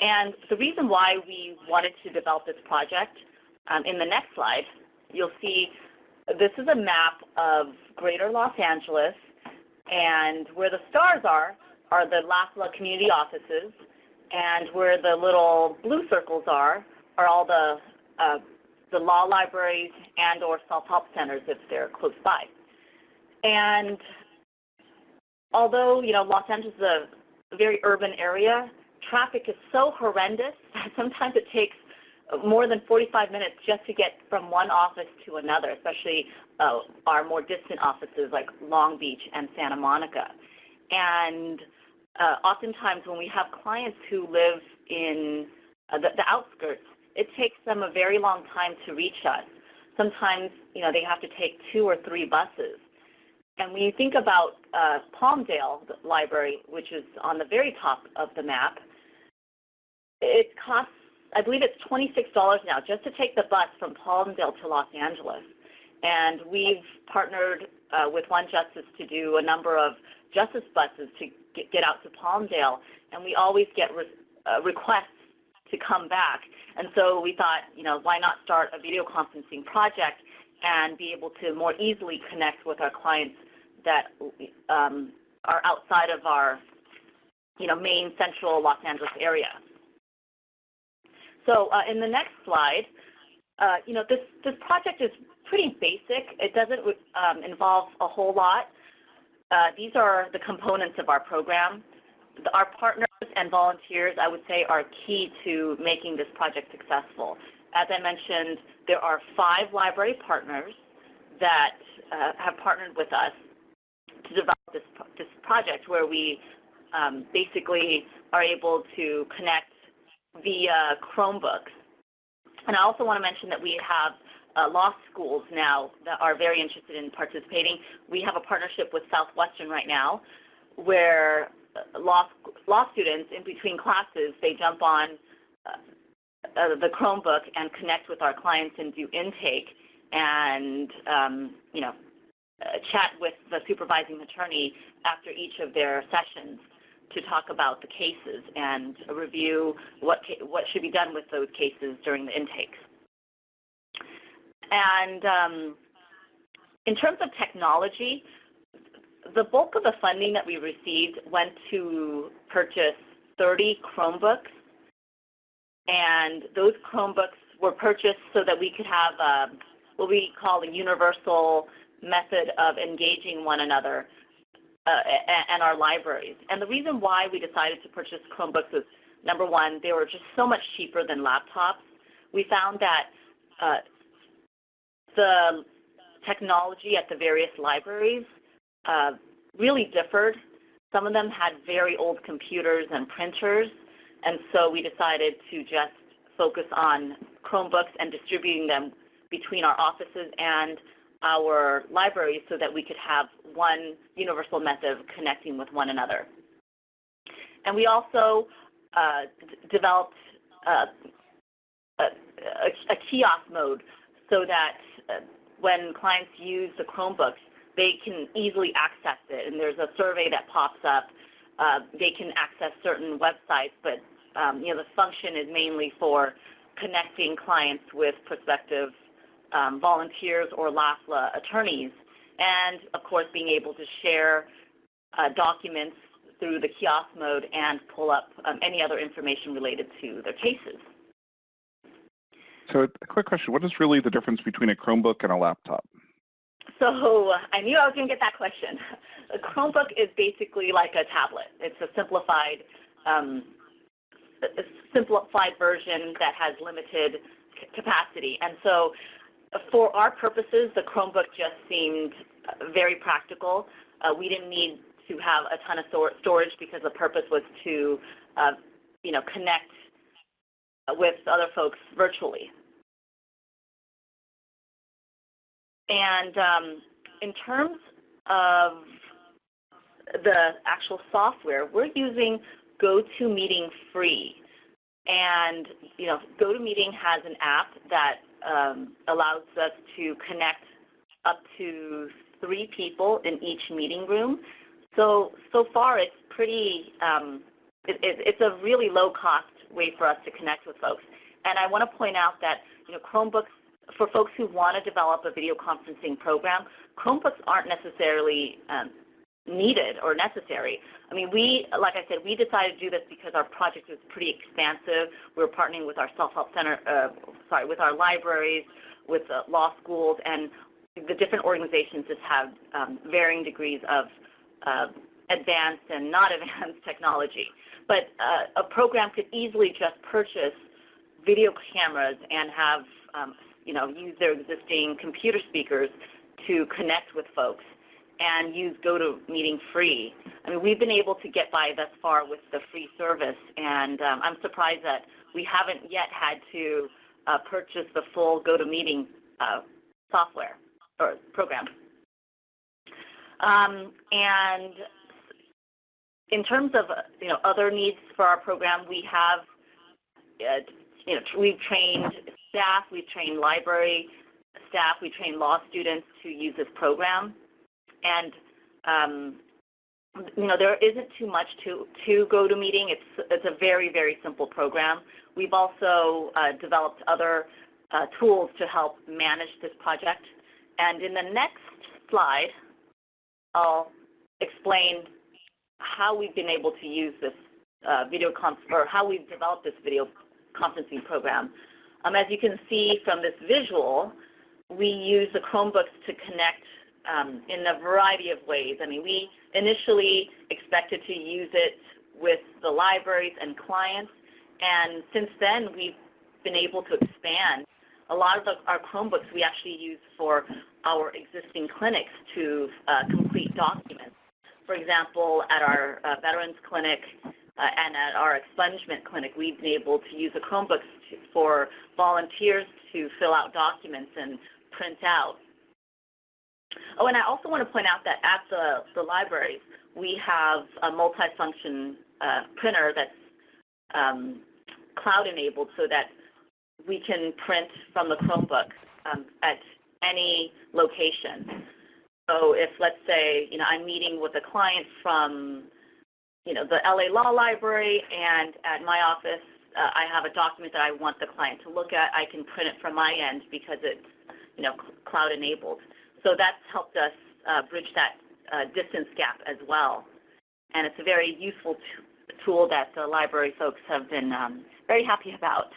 And the reason why we wanted to develop this project, um, in the next slide, you'll see this is a map of greater Los Angeles, and where the stars are, are the LAFLA community offices, and where the little blue circles are, are all the, uh, the law libraries and or self-help centers if they're close by. And although, you know, Los Angeles is a very urban area, traffic is so horrendous that sometimes it takes more than 45 minutes just to get from one office to another, especially uh, our more distant offices like Long Beach and Santa Monica. And uh, oftentimes when we have clients who live in uh, the, the, outskirts, it takes them a very long time to reach us. Sometimes, you know, they have to take two or three buses. And when you think about uh, Palmdale Library, which is on the very top of the map, it costs, I believe it's $26 now just to take the bus from Palmdale to Los Angeles. And we've partnered uh, with OneJustice to do a number of justice buses to get, get out to Palmdale, and we always get re uh, requests to come back. And so we thought, you know, why not start a video conferencing project and be able to more easily connect with our clients that um, are outside of our, you know, main central Los Angeles area. So uh, in the next slide, uh, you know, this, this project is pretty basic. It doesn't um, involve a whole lot. Uh, these are the components of our program. Our partners and volunteers, I would say, are key to making this project successful. As I mentioned, there are five library partners that uh, have partnered with us to develop this, this project where we um, basically are able to connect via Chromebooks. And I also want to mention that we have uh, law schools now that are very interested in participating. We have a partnership with Southwestern right now where uh, law, law students in between classes, they jump on uh, uh, the Chromebook and connect with our clients and do intake and, um, you know, uh, chat with the supervising attorney after each of their sessions to talk about the cases and review what, what should be done with those cases during the intakes. And um, in terms of technology, the bulk of the funding that we received went to purchase 30 Chromebooks. And those Chromebooks were purchased so that we could have a, what we call a universal method of engaging one another and our libraries. And the reason why we decided to purchase Chromebooks is, number one, they were just so much cheaper than laptops. We found that uh, the technology at the various libraries uh, really differed. Some of them had very old computers and printers, and so we decided to just focus on Chromebooks and distributing them between our offices and our libraries so that we could have one universal method of connecting with one another. And we also uh, developed uh, a, a, kiosk mode so that uh, when clients use the Chromebooks, they can easily access it. And there's a survey that pops up. Uh, they can access certain websites, but um, you know the function is mainly for connecting clients with prospective um, volunteers or LAFLA attorneys, and of course being able to share uh, documents through the kiosk mode and pull up um, any other information related to their cases. So a quick question, what is really the difference between a Chromebook and a laptop? So I knew I was going to get that question. A Chromebook is basically like a tablet. It's a simplified, um, a simplified version that has limited capacity. And so for our purposes, the Chromebook just seemed very practical. Uh, we didn't need to have a ton of storage because the purpose was to, uh, you know, connect with other folks virtually. And um, in terms of the actual software, we're using GoToMeeting free. And you know, GoToMeeting has an app that um, allows us to connect up to three people in each meeting room. So, so far it's pretty, um, it, it, it's a really low cost way for us to connect with folks. And I want to point out that, you know, Chromebooks, for folks who want to develop a video conferencing program, Chromebooks aren't necessarily um, needed or necessary. I mean, we, like I said, we decided to do this because our project was pretty expansive. We are partnering with our self-help center, uh, sorry, with our libraries, with uh, law schools, and the different organizations just have um, varying degrees of uh, advanced and not advanced technology. But uh, a program could easily just purchase video cameras and have, um, you know, use their existing computer speakers to connect with folks and use GoToMeeting free. I mean, we've been able to get by thus far with the free service, and um, I'm surprised that we haven't yet had to uh, purchase the full GoToMeeting uh, software or program. Um, and in terms of you know other needs for our program, we have uh, you know we've trained staff, we've trained library staff, we train law students to use this program, and um, you know there isn't too much to go to GoToMeeting. It's it's a very very simple program. We've also uh, developed other uh, tools to help manage this project. And in the next slide, I'll explain how we've been able to use this uh, video or how we've developed this video conferencing program. Um, as you can see from this visual, we use the Chromebooks to connect um, in a variety of ways. I mean, we initially expected to use it with the libraries and clients, and since then we've been able to expand. A lot of the, our Chromebooks we actually use for our existing clinics to uh, complete documents. For example, at our uh, Veterans Clinic uh, and at our expungement clinic, we've been able to use the Chromebooks to, for volunteers to fill out documents and print out. Oh, and I also want to point out that at the, the libraries, we have a multifunction uh, printer that's um, cloud enabled so that we can print from the Chromebook um, at any location. So if, let's say, you know, I'm meeting with a client from, you know, the LA Law Library, and at my office, uh, I have a document that I want the client to look at, I can print it from my end because it's, you know, cloud enabled. So that's helped us uh, bridge that uh, distance gap as well. And it's a very useful tool that the library folks have been um, very happy about.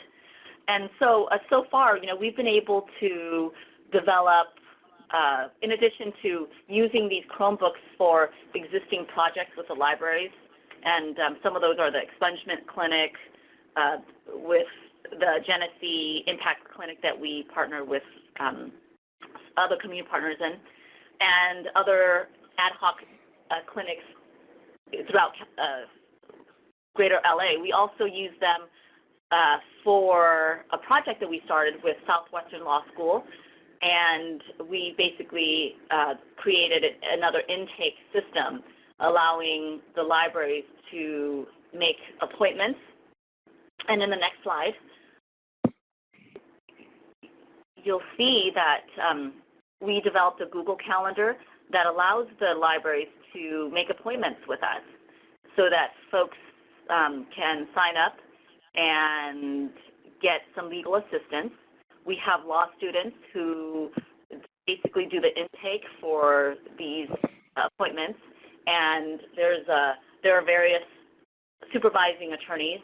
And so, uh, so far, you know, we've been able to develop, uh, in addition to using these Chromebooks for existing projects with the libraries, and um, some of those are the expungement clinic, uh, with the Genesee Impact Clinic that we partner with um, other community partners in, and other ad hoc uh, clinics throughout uh, greater LA. We also use them uh, for a project that we started with Southwestern Law School. And we basically uh, created another intake system allowing the libraries to make appointments. And in the next slide, you'll see that um, we developed a Google Calendar that allows the libraries to make appointments with us so that folks um, can sign up and get some legal assistance. We have law students who basically do the intake for these appointments, and there's a, there are various supervising attorneys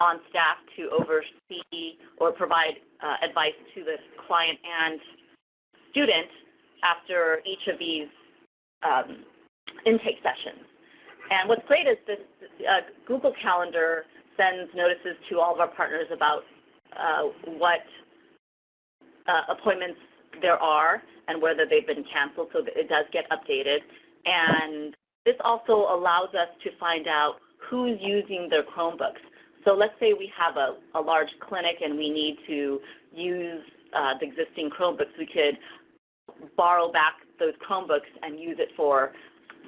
on staff to oversee or provide uh, advice to the client and student after each of these um, intake sessions. And what's great is this uh, Google Calendar sends notices to all of our partners about uh, what uh, appointments there are and whether they've been canceled, so it does get updated. And this also allows us to find out who's using their Chromebooks. So let's say we have a, a large clinic and we need to use uh, the existing Chromebooks. We could borrow back those Chromebooks and use it for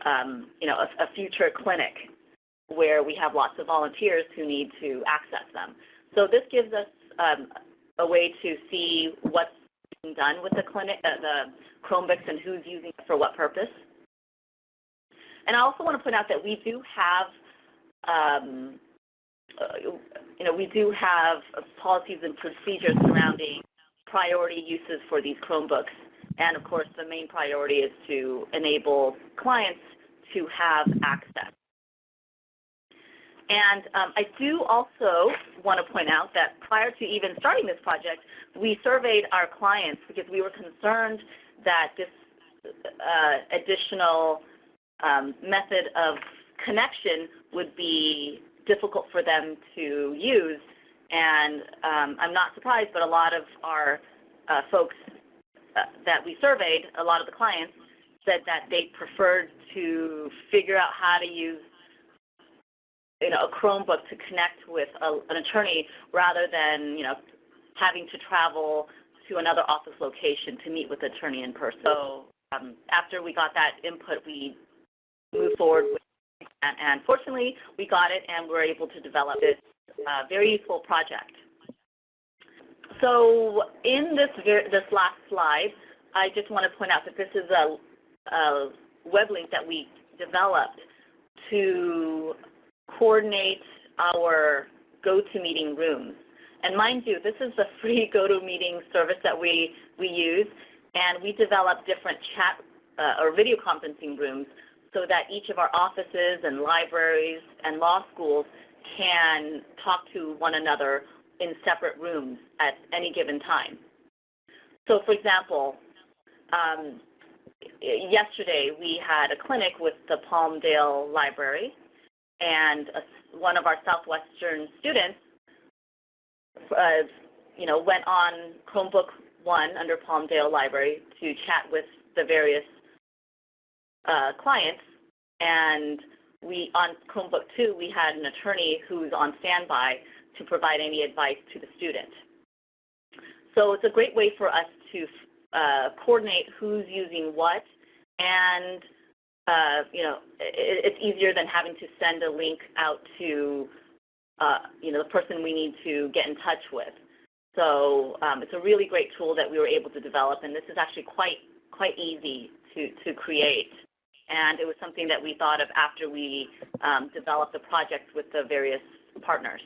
um, you know, a, a future clinic where we have lots of volunteers who need to access them. So this gives us um, a way to see what's being done with the clinic, uh, the Chromebooks and who's using it for what purpose. And I also want to point out that we do have, um, uh, you know, we do have policies and procedures surrounding priority uses for these Chromebooks. And of course, the main priority is to enable clients to have access. And um, I do also want to point out that prior to even starting this project, we surveyed our clients because we were concerned that this uh, additional um, method of connection would be difficult for them to use. And um, I'm not surprised, but a lot of our uh, folks that we surveyed, a lot of the clients, said that they preferred to figure out how to use you know, a Chromebook to connect with a, an attorney rather than you know, having to travel to another office location to meet with the attorney in person. So um, after we got that input, we moved forward with and, and fortunately we got it and we're able to develop this uh, very useful project. So in this, this last slide, I just want to point out that this is a, a web link that we developed to coordinate our GoToMeeting rooms. And mind you, this is the free GoToMeeting service that we, we use, and we develop different chat uh, or video conferencing rooms so that each of our offices and libraries and law schools can talk to one another in separate rooms at any given time. So for example, um, yesterday we had a clinic with the Palmdale Library and a, one of our Southwestern students uh, you know, went on Chromebook 1 under Palmdale Library to chat with the various uh, clients. And we on Chromebook 2, we had an attorney who's on standby to provide any advice to the student. So it's a great way for us to uh, coordinate who's using what, and uh, you know, it, it's easier than having to send a link out to uh, you know the person we need to get in touch with. So um, it's a really great tool that we were able to develop, and this is actually quite quite easy to to create. And it was something that we thought of after we um, developed the project with the various partners.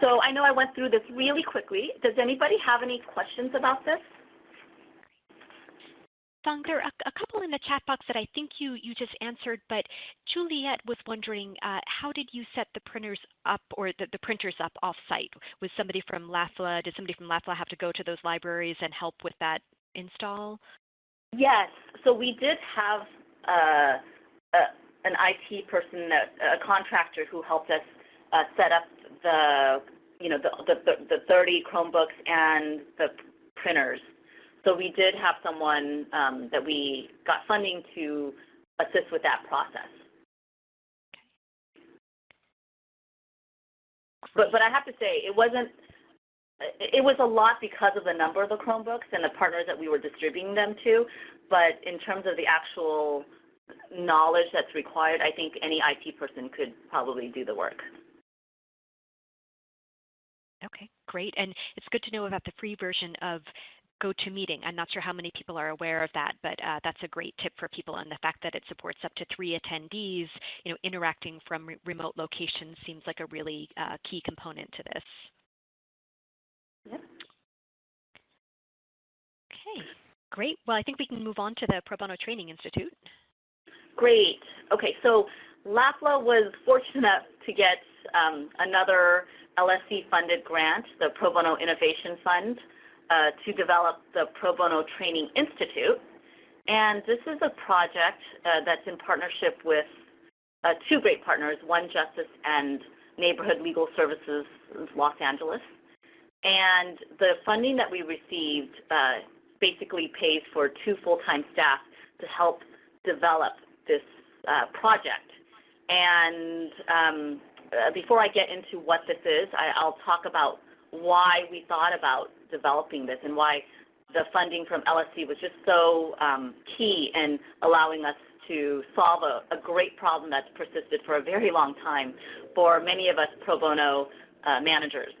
So I know I went through this really quickly. Does anybody have any questions about this? Phong, there are a, a, couple in the chat box that I think you, you just answered, but Juliet was wondering, uh, how did you set the printers up or the, the printers up off-site? Was somebody from LAFLA, did somebody from LAFLA have to go to those libraries and help with that install? Yes, so we did have uh, a, an IT person, a contractor who helped us uh, set up the you know the, the, the 30 Chromebooks and the printers. So we did have someone um, that we got funding to assist with that process. But but I have to say it wasn't. It was a lot because of the number of the Chromebooks and the partners that we were distributing them to. But in terms of the actual knowledge that's required, I think any IT person could probably do the work. Okay, great. And it's good to know about the free version of GoToMeeting. I'm not sure how many people are aware of that, but uh, that's a great tip for people. And the fact that it supports up to three attendees, you know, interacting from re remote locations seems like a really uh, key component to this. Yep. Okay, great. Well, I think we can move on to the Pro Bono Training Institute. Great. Okay, so LAFLA was fortunate enough to get um, another LSC-funded grant, the Pro Bono Innovation Fund, uh, to develop the Pro Bono Training Institute. And this is a project uh, that's in partnership with uh, two great partners, OneJustice and Neighborhood Legal Services Los Angeles. And the funding that we received uh, basically pays for two full-time staff to help develop this uh, project. And um, uh, before I get into what this is, I, will talk about why we thought about developing this and why the funding from LSC was just so um, key in allowing us to solve a, a, great problem that's persisted for a very long time for many of us pro bono uh, managers.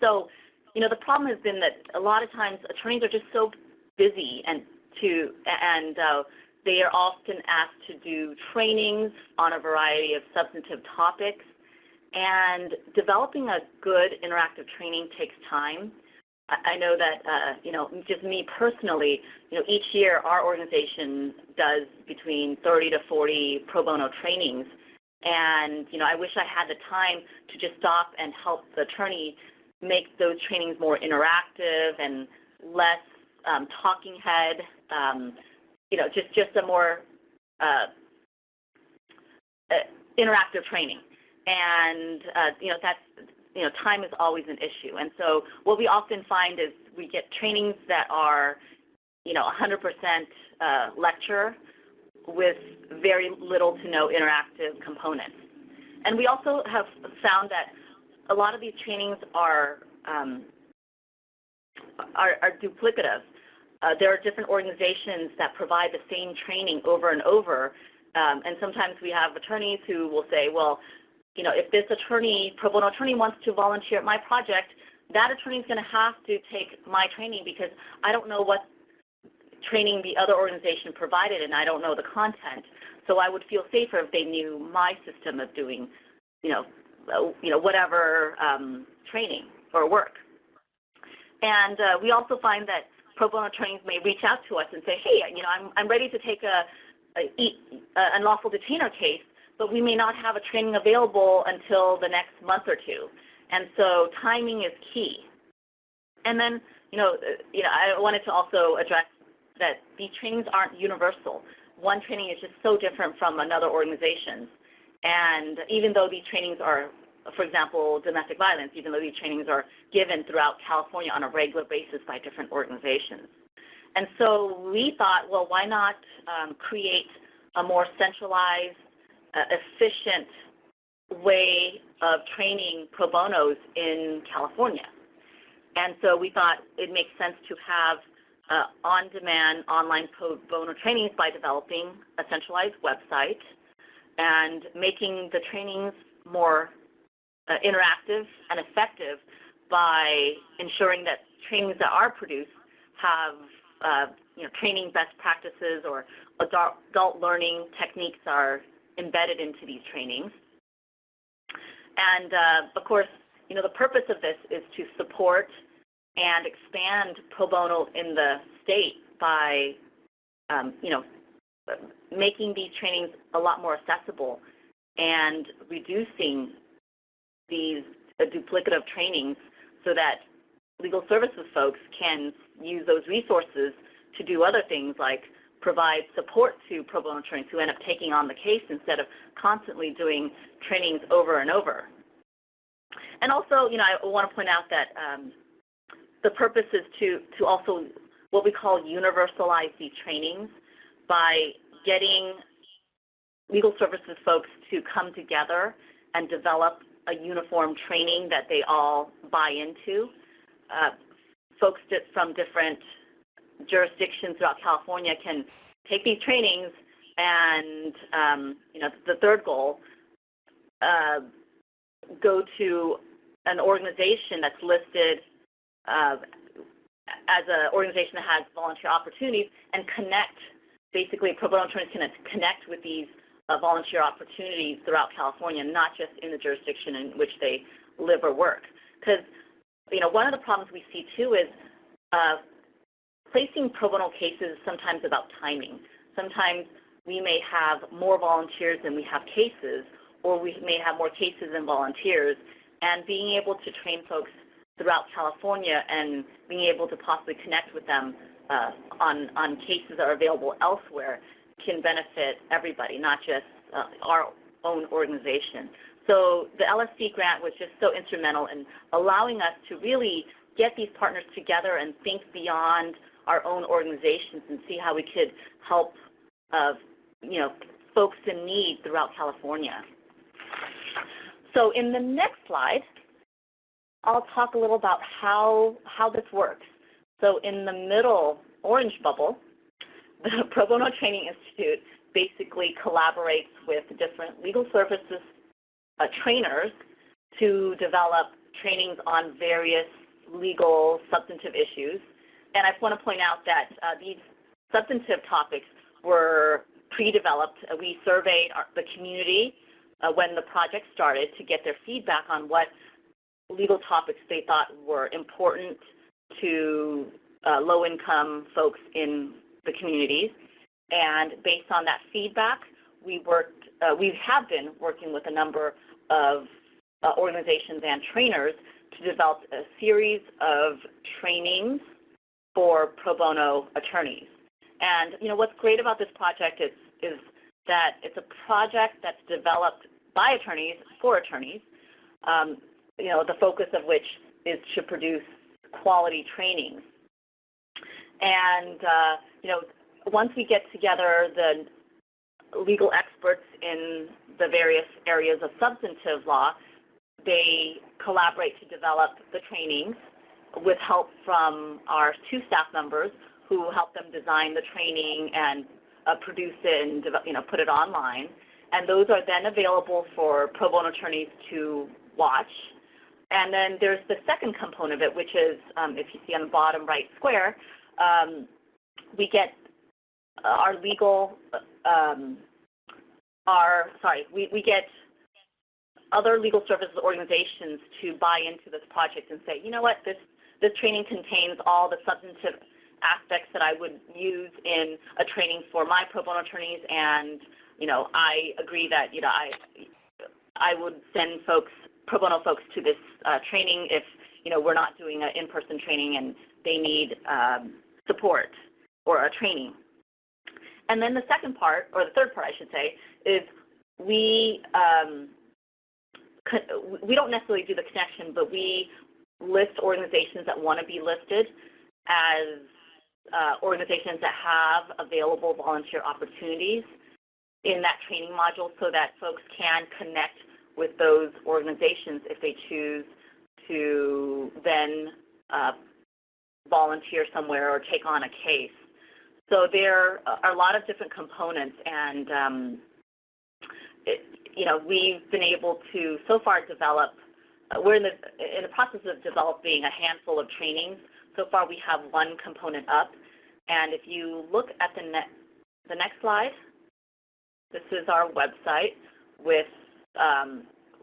So, you know, the problem has been that a lot of times attorneys are just so busy and to and uh, they are often asked to do trainings on a variety of substantive topics. And developing a good interactive training takes time. I know that, uh, you know, just me personally, you know, each year our organization does between 30 to 40 pro bono trainings. And, you know, I wish I had the time to just stop and help the attorney make those trainings more interactive and less um, talking head, um, you know, just, just a more uh, uh, interactive training. And, uh, you know, that's, you know, time is always an issue. And so what we often find is we get trainings that are, you know, 100% uh, lecture with very little to no interactive components. And we also have found that a lot of these trainings are um, are, are, duplicative. Uh, there are different organizations that provide the same training over and over, um, and sometimes we have attorneys who will say, well, you know, if this attorney, pro bono attorney wants to volunteer at my project, that attorney is going to have to take my training because I don't know what training the other organization provided and I don't know the content. So I would feel safer if they knew my system of doing, you know, uh, you know, whatever um, training or work. And uh, we also find that pro bono attorneys may reach out to us and say, hey, you know, I'm, I'm ready to take a, a, a unlawful detainer case, but we may not have a training available until the next month or two. And so timing is key. And then, you know, you know, I wanted to also address that these trainings aren't universal. One training is just so different from another organization's. And even though these trainings are, for example, domestic violence, even though these trainings are given throughout California on a regular basis by different organizations. And so we thought, well, why not um, create a more centralized, uh, efficient way of training pro bonos in California? And so we thought it makes sense to have uh, on-demand online pro bono trainings by developing a centralized website and making the trainings more uh, interactive and effective by ensuring that trainings that are produced have uh, you know, training best practices or adult, adult learning techniques are embedded into these trainings. And uh, of course, you know, the purpose of this is to support and expand pro bono in the state by, um, you know, making these trainings a lot more accessible and reducing these uh, duplicative trainings so that legal services folks can use those resources to do other things like provide support to pro bono attorneys who end up taking on the case instead of constantly doing trainings over and over. And also, you know, I want to point out that um, the purpose is to, to also what we call universalize these trainings by getting legal services folks to come together and develop a uniform training that they all buy into. Uh, folks from different jurisdictions throughout California can take these trainings and, um, you know, the third goal, uh, go to an organization that's listed uh, as an organization that has volunteer opportunities and connect basically pro bono attorneys can connect with these uh, volunteer opportunities throughout California, not just in the jurisdiction in which they live or work. Because you know, one of the problems we see too is uh, placing pro bono cases sometimes about timing. Sometimes we may have more volunteers than we have cases, or we may have more cases than volunteers, and being able to train folks throughout California and being able to possibly connect with them uh, on, on cases that are available elsewhere can benefit everybody, not just uh, our own organization. So the LSC grant was just so instrumental in allowing us to really get these partners together and think beyond our own organizations and see how we could help uh, you know, folks in need throughout California. So in the next slide, I'll talk a little about how, how this works. So in the middle orange bubble, the Pro Bono Training Institute basically collaborates with different legal services uh, trainers to develop trainings on various legal substantive issues. And I want to point out that uh, these substantive topics were pre-developed. Uh, we surveyed our, the community uh, when the project started to get their feedback on what legal topics they thought were important to uh, low-income folks in the communities. And based on that feedback, we worked, uh, we have been working with a number of uh, organizations and trainers to develop a series of trainings for pro bono attorneys. And you know what's great about this project is, is that it's a project that's developed by attorneys for attorneys. Um, you know the focus of which is to produce quality trainings. And uh, you know once we get together the legal experts in the various areas of substantive law, they collaborate to develop the trainings with help from our two staff members who help them design the training and uh, produce it and you know, put it online. And those are then available for pro bono attorneys to watch. And then there's the second component of it, which is, um, if you see on the bottom right square, um, we get our legal, um, our, sorry, we, we get other legal services organizations to buy into this project and say, you know what, this, this training contains all the substantive aspects that I would use in a training for my pro bono attorneys and you know, I agree that, you know, I, I would send folks, pro bono folks to this uh, training if, you know, we're not doing an in-person training and they need um, support or a training. And then the second part, or the third part I should say, is we um, we don't necessarily do the connection, but we list organizations that want to be listed as uh, organizations that have available volunteer opportunities in that training module so that folks can connect with those organizations if they choose to then uh, volunteer somewhere or take on a case. So there are a lot of different components and um, it, you know, we've been able to so far develop, uh, we're in the, in the process of developing a handful of trainings. So far we have one component up. And if you look at the, the next slide, this is our website with um,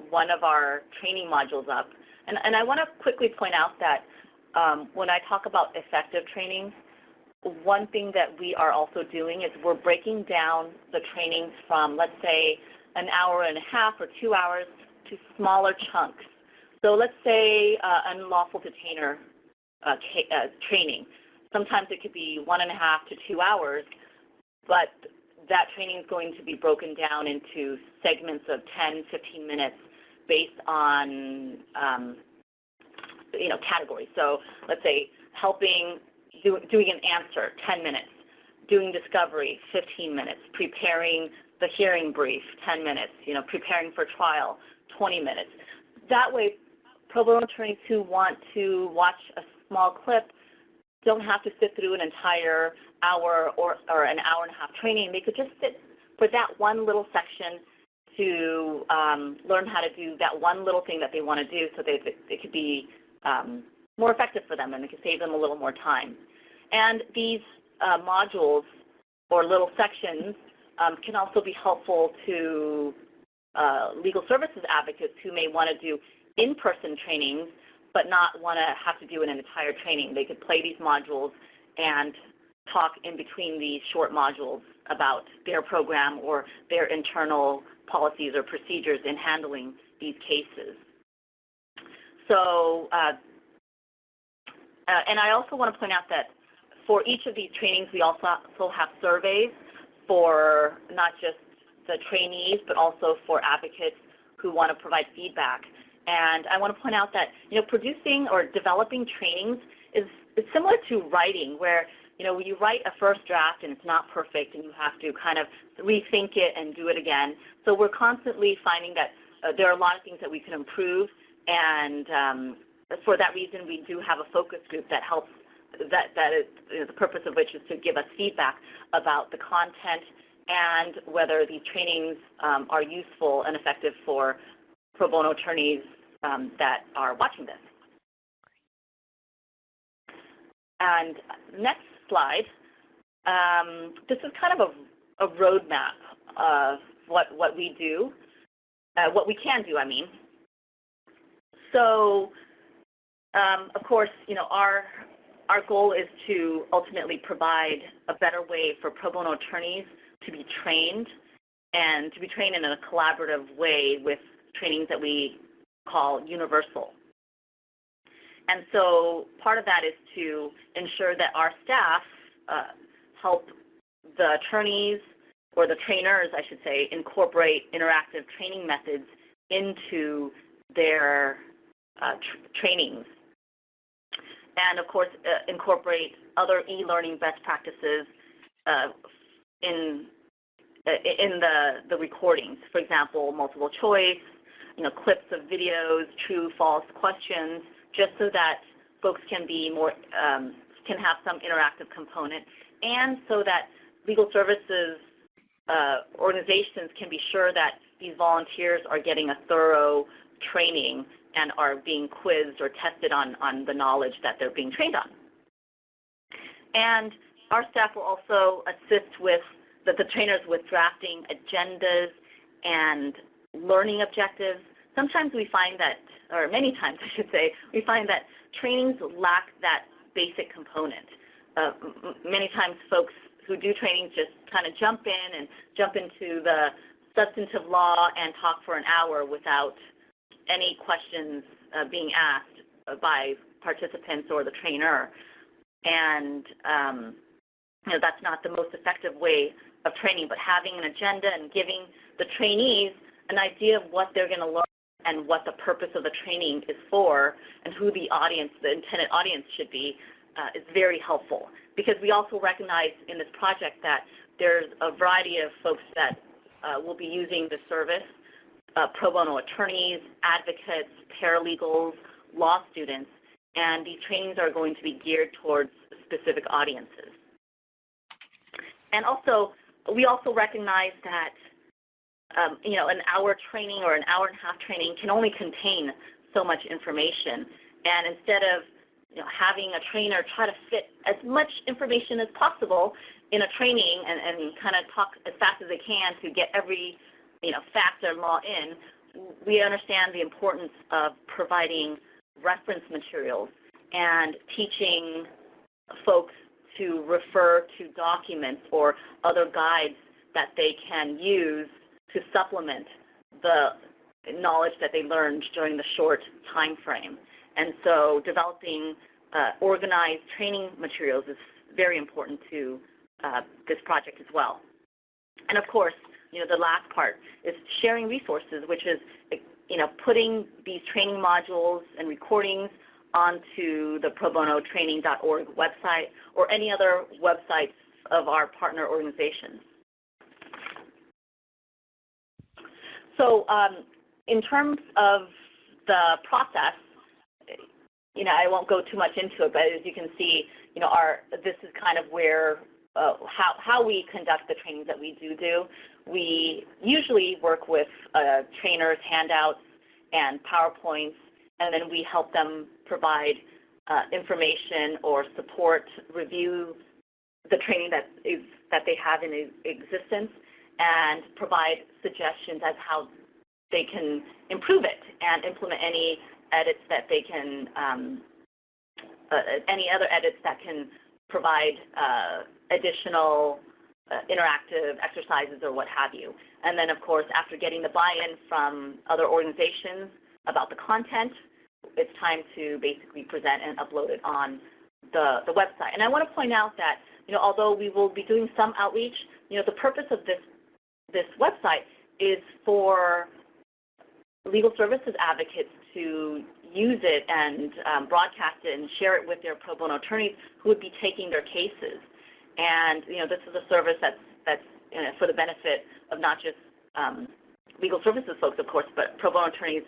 one of our training modules up. And, and I want to quickly point out that um, when I talk about effective trainings, one thing that we are also doing is we're breaking down the trainings from, let's say, an hour and a half or two hours to smaller chunks. So let's say uh, unlawful detainer uh, uh, training. Sometimes it could be one and a half to two hours, but that training is going to be broken down into segments of 10, 15 minutes based on um, you know categories. So let's say helping do, doing an answer, 10 minutes, doing discovery, 15 minutes, preparing the hearing brief, 10 minutes, you know, preparing for trial, 20 minutes. That way, pro bono attorneys who want to watch a small clip don't have to sit through an entire hour or, or an hour and a half training. They could just sit for that one little section to um, learn how to do that one little thing that they want to do so they, it could be um, more effective for them and it could save them a little more time. And these uh, modules or little sections um, can also be helpful to uh, legal services advocates who may want to do in-person trainings but not want to have to do an entire training. They could play these modules and talk in between these short modules about their program or their internal policies or procedures in handling these cases. So, uh, uh, and I also want to point out that for each of these trainings, we also, have surveys for not just the trainees, but also for advocates who want to provide feedback. And I want to point out that you know producing or developing trainings is, is similar to writing, where you know you write a first draft and it's not perfect, and you have to kind of rethink it and do it again. So we're constantly finding that uh, there are a lot of things that we can improve, and um, for that reason, we do have a focus group that helps that, that is you know, the purpose of which is to give us feedback about the content and whether these trainings um, are useful and effective for pro bono attorneys um, that are watching this. And next slide, um, this is kind of a, a roadmap of what, what we do, uh, what we can do, I mean. So, um, of course, you know, our, our goal is to ultimately provide a better way for pro bono attorneys to be trained and to be trained in a collaborative way with trainings that we call universal. And so part of that is to ensure that our staff uh, help the attorneys or the trainers, I should say, incorporate interactive training methods into their uh, tr trainings. And of course, uh, incorporate other e-learning best practices uh, in uh, in the, the recordings. For example, multiple choice, you know, clips of videos, true, false questions, just so that folks can be more, um, can have some interactive component, and so that legal services uh, organizations can be sure that these volunteers are getting a thorough training and are being quizzed or tested on, on the knowledge that they're being trained on. And our staff will also assist with the, the trainers with drafting agendas and learning objectives. Sometimes we find that, or many times I should say, we find that trainings lack that basic component. Uh, many times folks who do trainings just kind of jump in and jump into the substantive law and talk for an hour without any questions uh, being asked by participants or the trainer. And um, you know, that's not the most effective way of training, but having an agenda and giving the trainees an idea of what they're going to learn and what the purpose of the training is for and who the audience, the intended audience should be, uh, is very helpful. Because we also recognize in this project that there's a variety of folks that uh, will be using the service, uh, pro bono attorneys, advocates, paralegals, law students, and these trainings are going to be geared towards specific audiences. And also, we also recognize that um, you know, an hour training or an hour and a half training can only contain so much information. And instead of you know, having a trainer try to fit as much information as possible in a training and, and kind of talk as fast as they can to get every you know, fact or law in, we understand the importance of providing reference materials and teaching folks to refer to documents or other guides that they can use to supplement the knowledge that they learned during the short time frame. And so developing uh, organized training materials is very important to uh, this project as well. And of course, you know, the last part is sharing resources, which is, you know, putting these training modules and recordings onto the pro bono training.org website or any other websites of our partner organizations. So um, in terms of the process, you know, I won't go too much into it, but as you can see, you know, our this is kind of where uh, how how we conduct the trainings that we do do. We usually work with uh, trainers, handouts, and PowerPoints, and then we help them provide uh, information or support, review the training that is that they have in existence, and provide suggestions as how they can improve it and implement any edits that they can, um, uh, any other edits that can provide uh, additional uh, interactive exercises or what have you. And then, of course, after getting the buy-in from other organizations about the content, it's time to basically present and upload it on the, the website. And I want to point out that, you know, although we will be doing some outreach, you know, the purpose of this, this website is for legal services advocates to use it and um, broadcast it and share it with their pro bono attorneys who would be taking their cases. And, you know, this is a service that's, that's you know, for the benefit of not just um, legal services folks, of course, but pro bono attorneys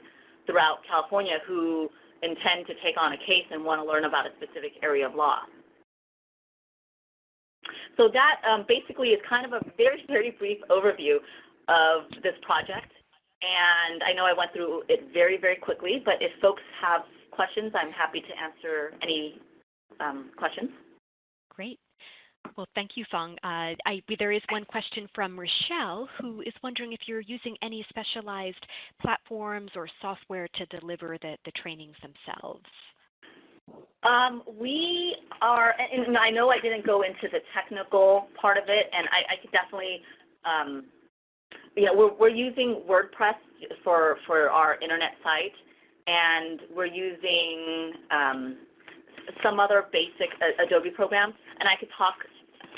throughout California who intend to take on a case and want to learn about a specific area of law. So that um, basically is kind of a very, very brief overview of this project. and I know I went through it very, very quickly, but if folks have questions, I'm happy to answer any um, questions. Great. Well, thank you, Phong. Uh, I, there is one question from Rochelle, who is wondering if you're using any specialized platforms or software to deliver the, the trainings themselves. Um, we are, and I know I didn't go into the technical part of it, and I, I could definitely, um, you know, we're, we're using WordPress for, for our internet site, and we're using um, some other basic Adobe programs, and I could talk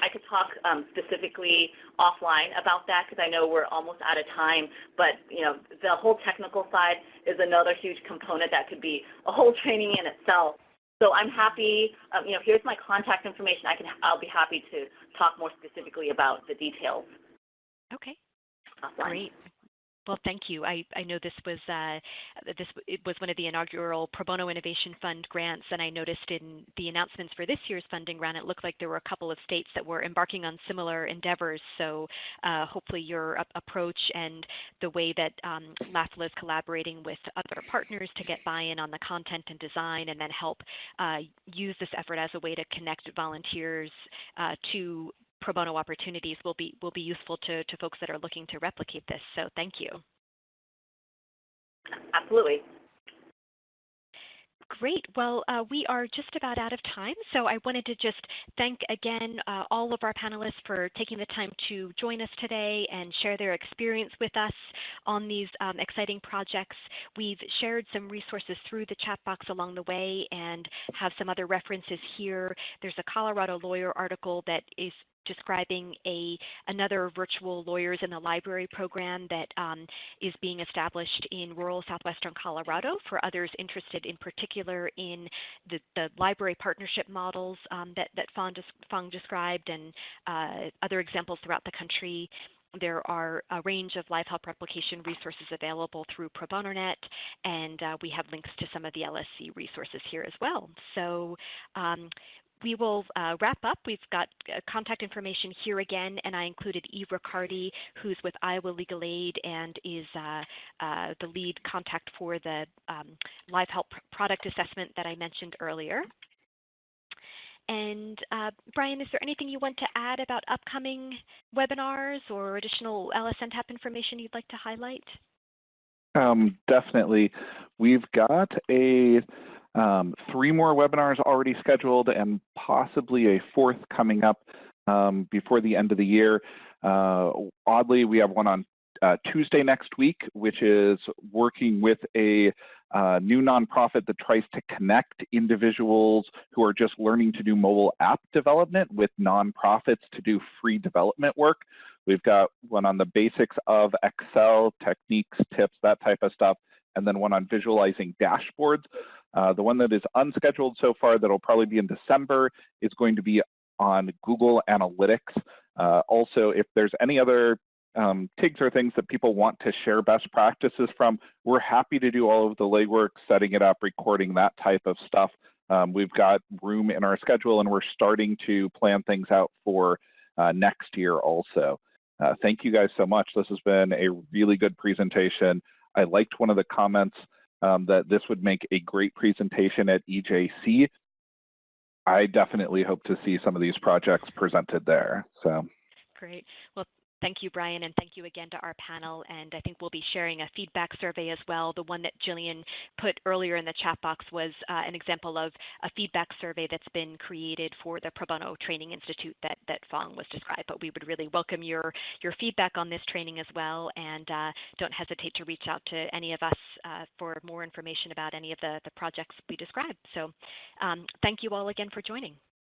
I could talk um, specifically offline about that because I know we're almost out of time. But you know, the whole technical side is another huge component that could be a whole training in itself. So I'm happy. Um, you know, here's my contact information. I can. I'll be happy to talk more specifically about the details. Okay. Offline. Great. Well, thank you. I, I know this was uh, this was one of the inaugural Pro Bono Innovation Fund grants, and I noticed in the announcements for this year's funding round, it looked like there were a couple of states that were embarking on similar endeavors. So uh, hopefully your approach and the way that um, LAFLA is collaborating with other partners to get buy-in on the content and design, and then help uh, use this effort as a way to connect volunteers uh, to pro bono opportunities will be will be useful to, to folks that are looking to replicate this. So thank you. Absolutely. Great. Well, uh, we are just about out of time, so I wanted to just thank again uh, all of our panelists for taking the time to join us today and share their experience with us on these um, exciting projects. We've shared some resources through the chat box along the way and have some other references here. There's a Colorado Lawyer article that is describing a another virtual lawyers in the library program that um, is being established in rural southwestern Colorado for others interested in particular in the, the library partnership models um, that, that Phong, Phong described and uh, other examples throughout the country there are a range of live help replication resources available through ProBonoNet, and uh, we have links to some of the LSC resources here as well. So um, we will uh, wrap up. We've got uh, contact information here again, and I included Eve Riccardi, who's with Iowa Legal Aid and is uh, uh the lead contact for the um, Live Help product assessment that I mentioned earlier. And uh, Brian, is there anything you want to add about upcoming webinars or additional LSNTAP information you'd like to highlight? Um, definitely. We've got a um, three more webinars already scheduled and possibly a fourth coming up um, before the end of the year. Uh, oddly, we have one on uh, Tuesday next week, which is working with a uh, new nonprofit that tries to connect individuals who are just learning to do mobile app development with nonprofits to do free development work. We've got one on the basics of Excel, techniques, tips, that type of stuff, and then one on visualizing dashboards. Uh, the one that is unscheduled so far that'll probably be in December is going to be on Google Analytics. Uh, also, if there's any other um, TIGs or things that people want to share best practices from, we're happy to do all of the legwork, setting it up, recording that type of stuff. Um, we've got room in our schedule and we're starting to plan things out for uh, next year also. Uh, thank you guys so much. This has been a really good presentation. I liked one of the comments um, that this would make a great presentation at EJC. I definitely hope to see some of these projects presented there. So great. Well, Thank you, Brian, and thank you again to our panel. And I think we'll be sharing a feedback survey as well. The one that Jillian put earlier in the chat box was uh, an example of a feedback survey that's been created for the Pro Bono Training Institute that, that Phong was described. But we would really welcome your, your feedback on this training as well. And uh, don't hesitate to reach out to any of us uh, for more information about any of the, the projects we described. So um, thank you all again for joining.